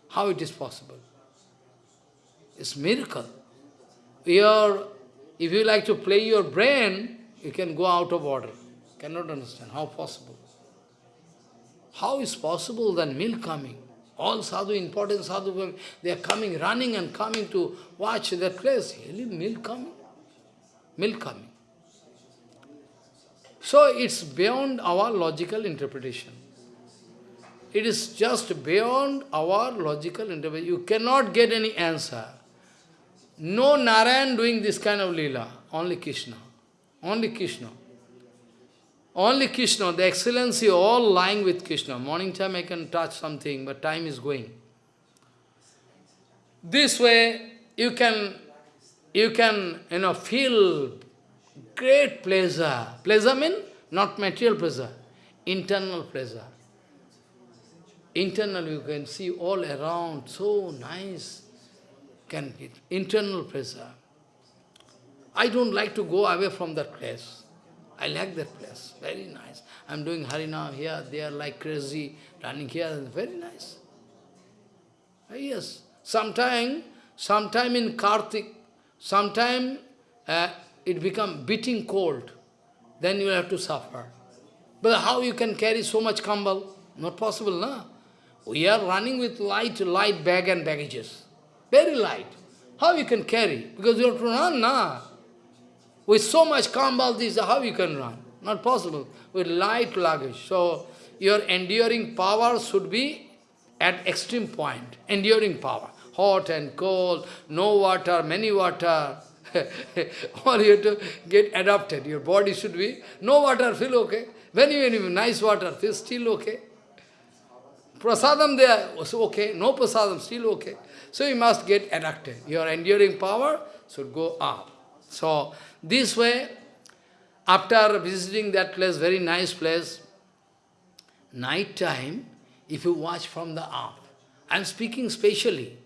how it is possible. It's miracle. Your, if you like to play your brain, you can go out of order. Cannot understand. How possible? How is possible that milk coming? All sadhu, important sadhu, they are coming, running and coming to watch that place. Really, milk coming? Milk coming. So it's beyond our logical interpretation. It is just beyond our logical interpretation. You cannot get any answer. No Narayan doing this kind of lila, only Krishna. Only Krishna. Only Krishna, the excellency all lying with Krishna. Morning time I can touch something, but time is going. This way you can you can you know feel great pleasure. Pleasure means not material pleasure, internal pleasure. Internal you can see all around, so nice. Can be internal pressure. I don't like to go away from that place. I like that place, very nice. I'm doing Harinam here, they are like crazy, running here, very nice. Ah, yes, sometime, sometime in Kartik, sometime uh, it become beating cold, then you have to suffer. But how you can carry so much kambal? Not possible, na? We are running with light, light bag and baggages. Very light. How you can carry? Because you have to run, na? With so much kambal, this how you can run? Not possible. With light luggage. So, your enduring power should be at extreme point. Enduring power. Hot and cold, no water, many water. (laughs) or you have to get adapted. Your body should be, no water, feel okay. When you have nice water, feel still okay. Prasadam there, okay. No prasadam, still okay. So you must get adapted. Your enduring power should go up. So, this way, after visiting that place, very nice place, night time, if you watch from the up, I am speaking specially,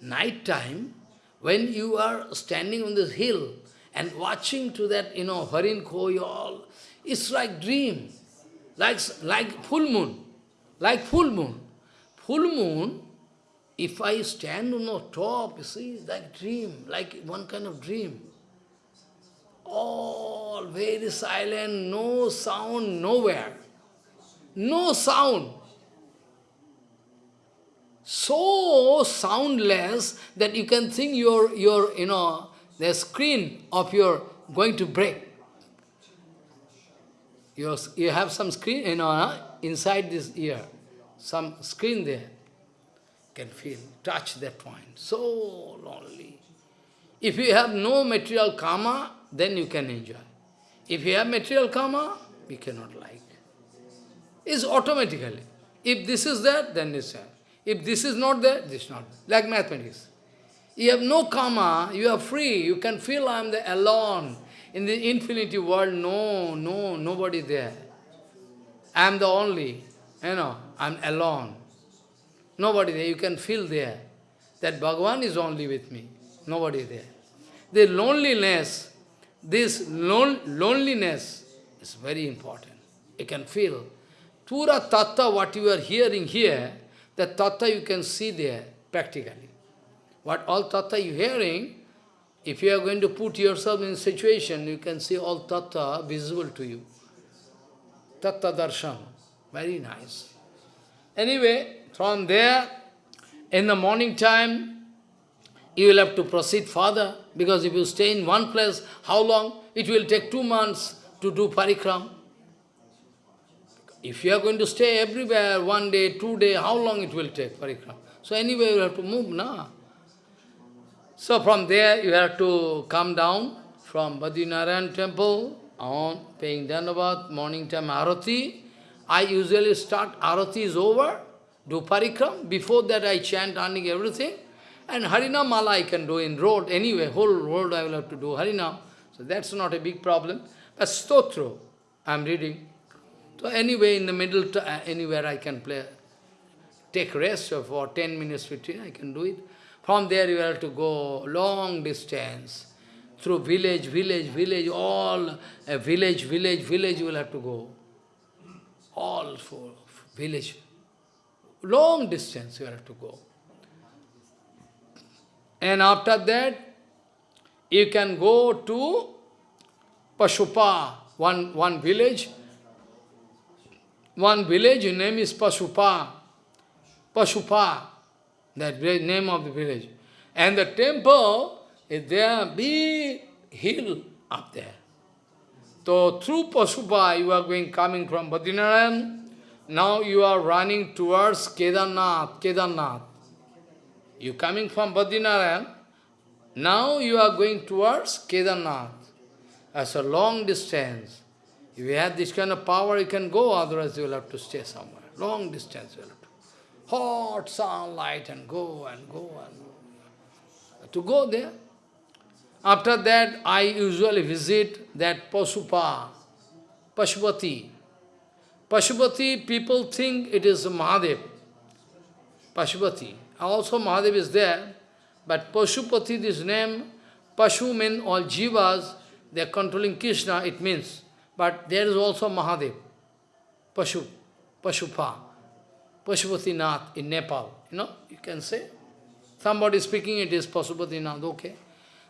night time, when you are standing on this hill and watching to that, you know, Harin Khoi, all, it's like dream, like, like full moon, like full moon. Full moon, if I stand on the top, you see, it's like dream, like one kind of dream all very silent, no sound nowhere. No sound. So soundless that you can think your, your you know, the screen of your going to break. You, you have some screen, you know, inside this ear, some screen there. Can feel, touch that point. So lonely. If you have no material karma, then you can enjoy. If you have material karma, you cannot like. It's automatically. If this is there, then this is If this is not there, this is not Like mathematics. You have no karma, you are free, you can feel I am the alone. In the infinity world, no, no, nobody there. I am the only, you know, I am alone. Nobody there, you can feel there. That Bhagavan is only with me, nobody there. The loneliness this lon loneliness is very important. You can feel. Pura tattva, what you are hearing here, the tattva you can see there, practically. What all tattva you hearing, if you are going to put yourself in situation, you can see all tattva visible to you. Tattva darshan. Very nice. Anyway, from there, in the morning time, you will have to proceed further, because if you stay in one place, how long? It will take two months to do parikram. If you are going to stay everywhere, one day, two day, how long it will take parikram? So anyway, you have to move, na? So from there, you have to come down from Badrinaran temple on paying Dhanavad, morning time Arati. I usually start, Arati is over, do parikram. Before that, I chant, earning everything. And Harinam Mala I can do in road, anyway, whole road I will have to do Harinam. So that's not a big problem. But Stotro, I am reading. So anyway, in the middle, uh, anywhere I can play, take rest for 10 minutes, 15, I can do it. From there you have to go long distance, through village, village, village, all, uh, village, village, village you will have to go. All for village. Long distance you have to go. And after that, you can go to Pashupa, one, one village. One village, name is Pashupa. Pashupa, that name of the village. And the temple is there, big hill up there. So through Pashupa, you are going, coming from Badrinaran, now you are running towards Kedarnath, Kedarnath. You coming from Badrinaran, now you are going towards Kedarnath. As a long distance. If you have this kind of power, you can go, otherwise you will have to stay somewhere. Long distance you will have to. Hot sunlight and go and go and go. To go there. After that, I usually visit that Pasupa, Pashupati. Pashupati, people think it is Mahadev. Pashupati. Also Mahadev is there, but Pashupati, this name, Pashu means all jivas, they are controlling Krishna, it means. But there is also Mahadev, Pashu, Pashupa, Pashupati Nath in Nepal. You know, you can say. Somebody speaking, it is Pashupati Nath, okay.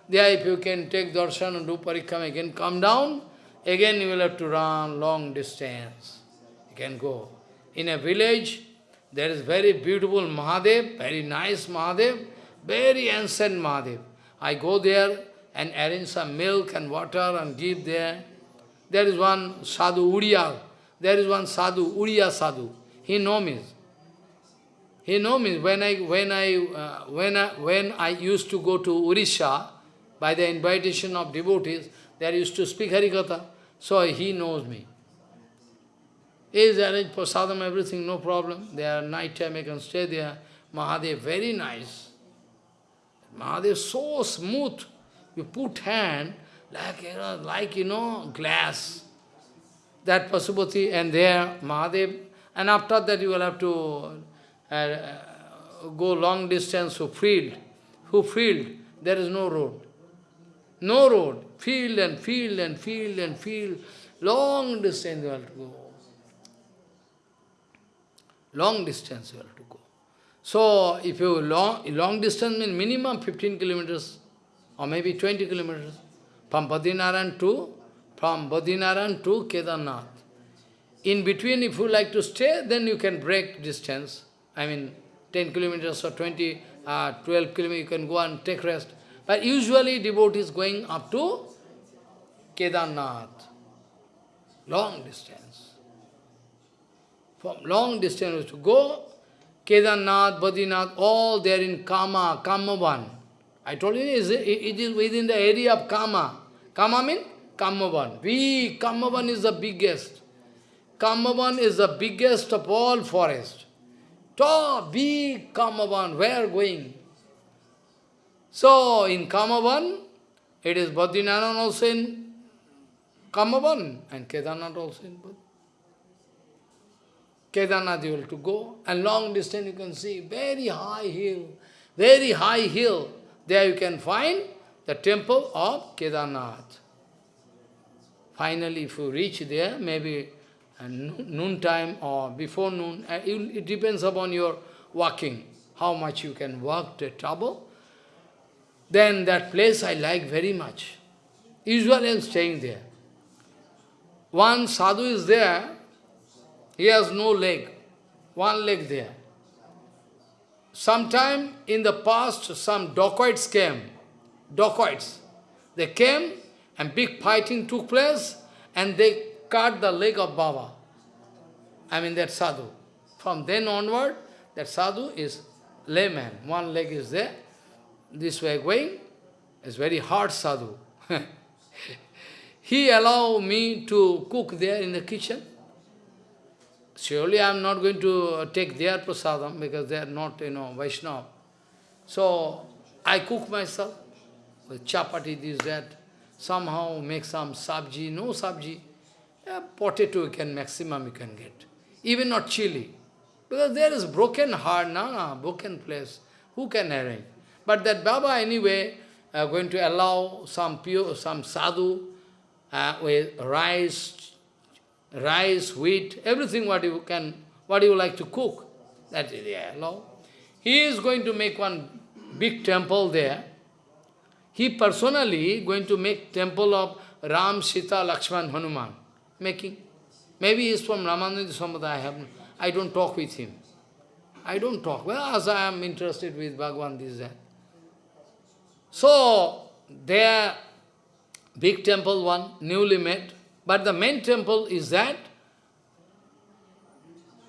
There if you can take darshan and do parikram again, come down, again you will have to run long distance. Can go. In a village, there is very beautiful Mahadev, very nice Mahadev, very ancient Mahadev. I go there and arrange some milk and water and give there. There is one sadhu, Uriya. There is one sadhu, Uriya sadhu. He know me. He know me. When I, when I, uh, when I, when I used to go to Urisha, by the invitation of devotees, there used to speak Harikatha. So he knows me. Is arranged for sadham, everything, no problem. There night time I can stay there. Mahadev, very nice. Mahadev so smooth. You put hand like, you know, like, you know, glass. That Pasupati and there, Mahadev. And after that you will have to uh, go long distance to field. Who field? There is no road. No road. Field and field and field and field. Long distance you have to go. Long distance you have to go. So, if you long, long distance means minimum 15 kilometers or maybe 20 kilometers from Badrinaran to, from Badrinaran to Kedarnath. In between, if you like to stay, then you can break distance. I mean, 10 kilometers or 20, uh, 12 kilometers, you can go and take rest. But usually devotees going up to Kedarnath. Long distance. From long distance to go, Kedarnath, Badrinath, all there in Kama, Kamavan. I told you, it is within the area of Kama. Kama means Kamavan. We, Kamavan is the biggest. Kamavan is the biggest of all forests. Top, big Kamavan, where going? So, in Kamavan, it is Badrinaran also in Kamavan, and Kedarnath also in Badrinath. Kedarnath you will to go, and long distance you can see, very high hill, very high hill. There you can find the temple of Kedarnath. Finally, if you reach there, maybe noon time or before noon, uh, it depends upon your walking, how much you can walk to trouble. Then that place I like very much. Usually I am staying there. One sadhu is there, he has no leg, one leg there. Sometime in the past, some dacoits came, dacoits. They came and big fighting took place and they cut the leg of Baba. I mean that sadhu. From then onward, that sadhu is layman. One leg is there, this way going. It's very hard sadhu. (laughs) he allow me to cook there in the kitchen. Surely I am not going to take their prasadam because they are not, you know, Vaishnava. So I cook myself with chapati, this, that. Somehow make some sabji, no sabji. A potato you can, maximum you can get. Even not chili. Because there is broken heart, no, no, broken place. Who can arrange? But that Baba anyway uh, going to allow some pure, some sadhu uh, with rice, rice, wheat, everything what you can, what you like to cook. That is yeah, allow. He is going to make one big temple there. He personally going to make temple of Ram, Sita, Lakshman, Hanuman. Making. Maybe he is from Ramananda Sampradaya. I have I don't talk with him. I don't talk. Well, as I am interested with Bhagavan, this that. So, there, big temple one, newly made, but the main temple is that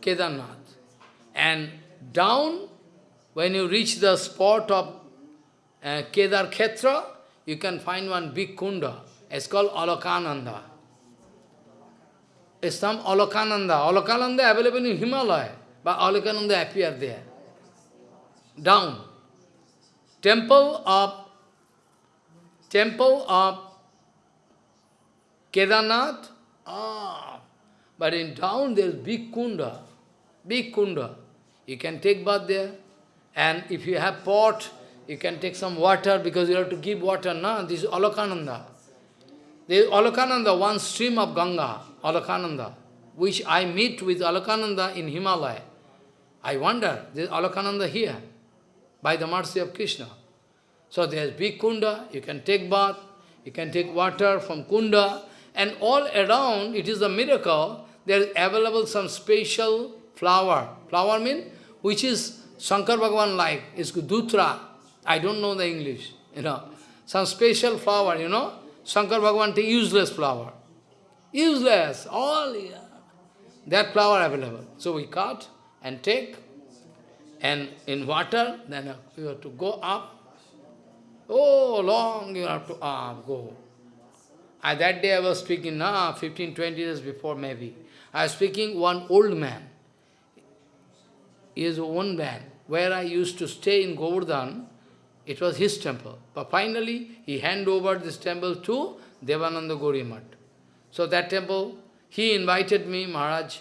Kedarnath. And down, when you reach the spot of uh, Kedar Khetra, you can find one big kunda. It's called Alakananda. It's some Alakananda. Alakananda available in Himalaya, but Alakananda appear there. Down. Temple of temple of Kedarnath, ah, but in town there is big kunda, big kunda. You can take bath there, and if you have pot, you can take some water because you have to give water, na? This is Alakananda. There is Alakananda, one stream of Ganga, Alakananda, which I meet with Alakananda in Himalaya. I wonder, there is Alakananda here, by the mercy of Krishna. So there is big kunda, you can take bath, you can take water from kunda, and all around, it is a miracle, there is available some special flower. Flower means, which is Shankar Bhagavan like, it's Dutra. I don't know the English, you know. Some special flower, you know. Shankar Bhagavan take useless flower. Useless, all, yeah. that flower available. So we cut and take, and in water, then we have to go up, Oh, long you have to ah, go. I, that day I was speaking, nah, 15, 20 years before maybe. I was speaking one old man. He is one man. Where I used to stay in Govardhan, it was his temple. But finally, he handed over this temple to Devananda. So that temple, he invited me, Maharaj,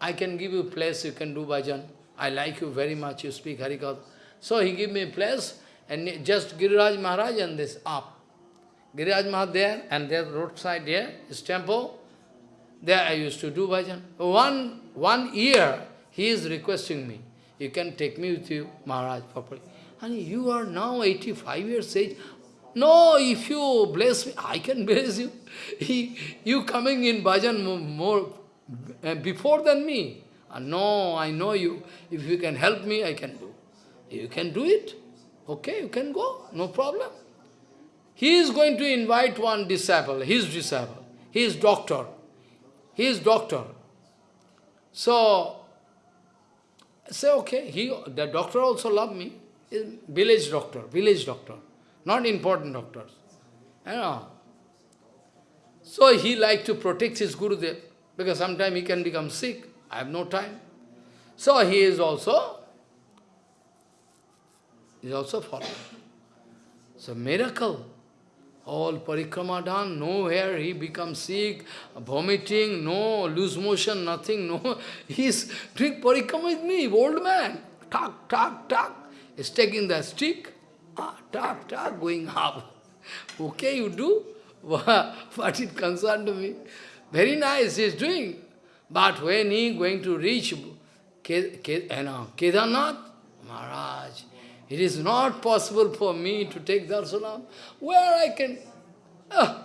I can give you a place, you can do bhajan. I like you very much, you speak Harikatha. So he gave me a place, and just Giriraj Maharaj and this up. Giriraj Maharaj there, and there roadside there, his temple. There I used to do bhajan. One, one year, he is requesting me, you can take me with you, Maharaj, properly. And you are now 85 years age. No, if you bless me, I can bless you. (laughs) He, you coming in bhajan more, more uh, before than me. Uh, no, I know you. If you can help me, I can do. You can do it. Okay, you can go, no problem. He is going to invite one disciple, his disciple. He is doctor. He is doctor. So, say, okay, he, the doctor also love me. Village doctor, village doctor, not important doctors. You know. So he like to protect his Gurudev, because sometimes he can become sick. I have no time. So he is also He is also followed. So miracle. All parikrama done, nowhere he becomes sick, vomiting, no, loose motion, nothing, no. (laughs) He's doing parikrama with me, old man. Talk, talk, talk. He's taking the stick, ah, talk, talk, going up. (laughs) Okay, you do. (laughs) What it concerned me. Very nice, he's doing. But when he going to reach know, Kedarnath, Maharaj, it is not possible for me to take darshan. Where I can... Uh,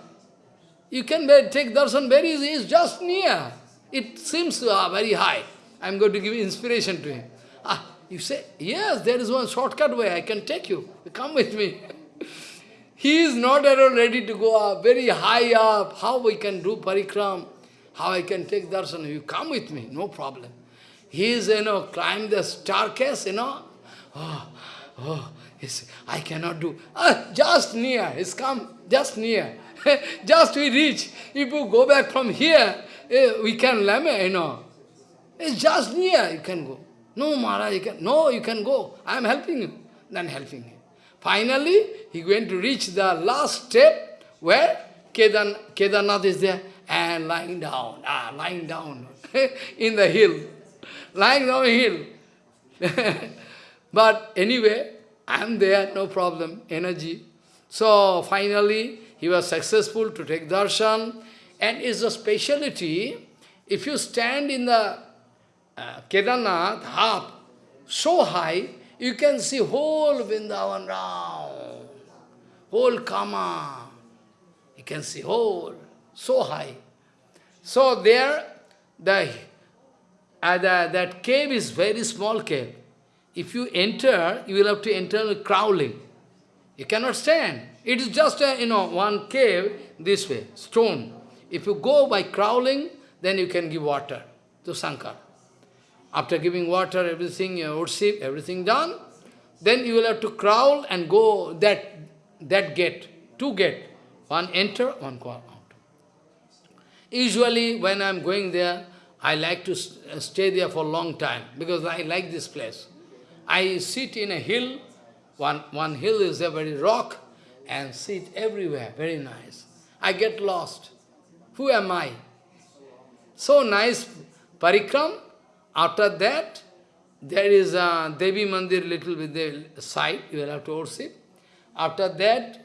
you can take darshan very easy, it's just near. It seems uh, very high. I am going to give inspiration to him. Ah, you say, yes, there is one shortcut way, I can take you. Come with me. (laughs) he is not at all ready to go up, very high up. How we can do parikram? How I can take darshan? You come with me, no problem. He is, you know, climb the staircase, you know. Oh, oh, yes, I cannot do. Ah, just near, he's come, just near. (laughs) just we reach. If you go back from here, eh, we can lame, you know. It's just near, you can go. No, Maharaj, you can, no, you can go. I am helping you. Then helping him. Finally, he going to reach the last step where Kedan, Kedarnath is there and lying down, ah, lying down (laughs) in the hill. Lying down hill. (laughs) but anyway, I am there, no problem, energy. So finally, he was successful to take darshan. And it's a speciality, if you stand in the uh, Kedarnath, half, so high, you can see whole Vrindavan round, whole Kama. You can see whole, so high. So there, the, uh, the, that cave is very small cave. If you enter, you will have to enter crawling. You cannot stand. It is just a, you know, one cave this way, stone. If you go by crawling, then you can give water to Sankar. After giving water, everything, your worship, everything done, then you will have to crawl and go that, that gate, two gate. One enter, one go out. Usually, when I am going there, I like to uh, stay there for a long time, because I like this place. I sit in a hill, one, one hill is a very rock, and sit everywhere, very nice. I get lost. Who am I? So nice parikram, after that, there is a Devi Mandir little with the side, you will have to worship. After that,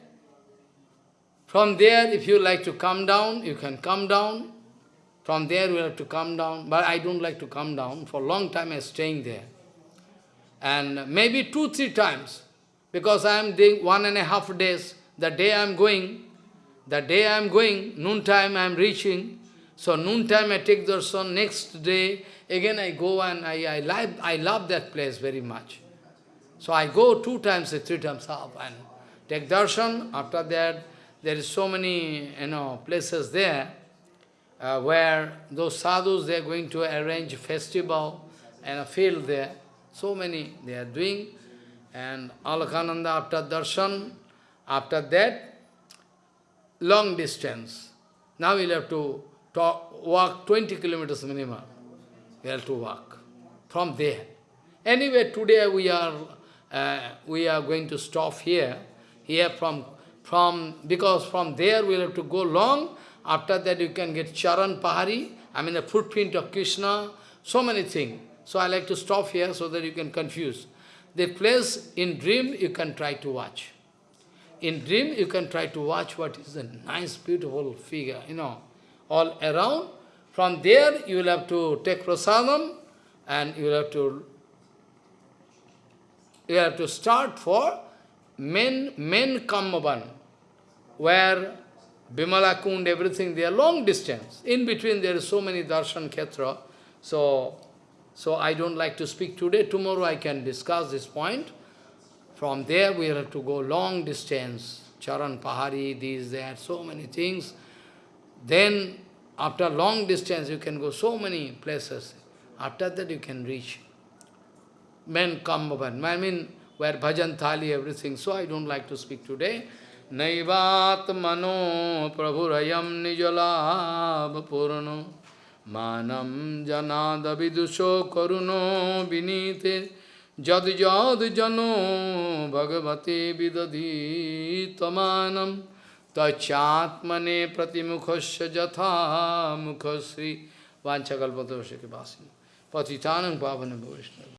from there, if you like to come down, you can come down. From there, you have to come down. But I don't like to come down. For a long time, I'm staying there. And maybe two, three times. Because I am doing one and a half days. The day I am going, the day I am going, noon time I am reaching. So noon time I take darshan. Next day, Again I go and I, I, love, I love that place very much. So I go two times, three times up and take darshan. After that, there is so many you know places there uh, where those sadhus, they are going to arrange festival and a field there. So many they are doing. And Alakananda after darshan, after that, long distance. Now we'll have to talk, walk 20 kilometers minimum we have to walk from there. Anyway, today we are uh, we are going to stop here. Here from from because from there we'll have to go long. After that you can get Charan Pahari, I mean the footprint of Krishna, so many things. So I like to stop here so that you can confuse. The place in dream you can try to watch. In dream you can try to watch what is a nice, beautiful figure, you know, all around. From there, you will have to take prasadam and you will have to you have to start for men men Kamavan, where Bimala Kund, everything, they are long distance. In between, there is so many darshan khetra. So, so I don't like to speak today. Tomorrow I can discuss this point. From there, we have to go long distance. Charan Pahari, these, there, so many things. Then after long distance, you can go so many places. After that, you can reach. Men come over. I mean, where bhajan thali, everything. So I don't like to speak today. Naivat mano prabhurayam मानम जनाद विदुषो करुणो विनीते। जद जद जनो भगवते विदधी तमानं तच्चात्मने प्रतिमुखस्य यथा मुखश्री वाछकल्पतोष के वासी पतितानं पावन वैष्णव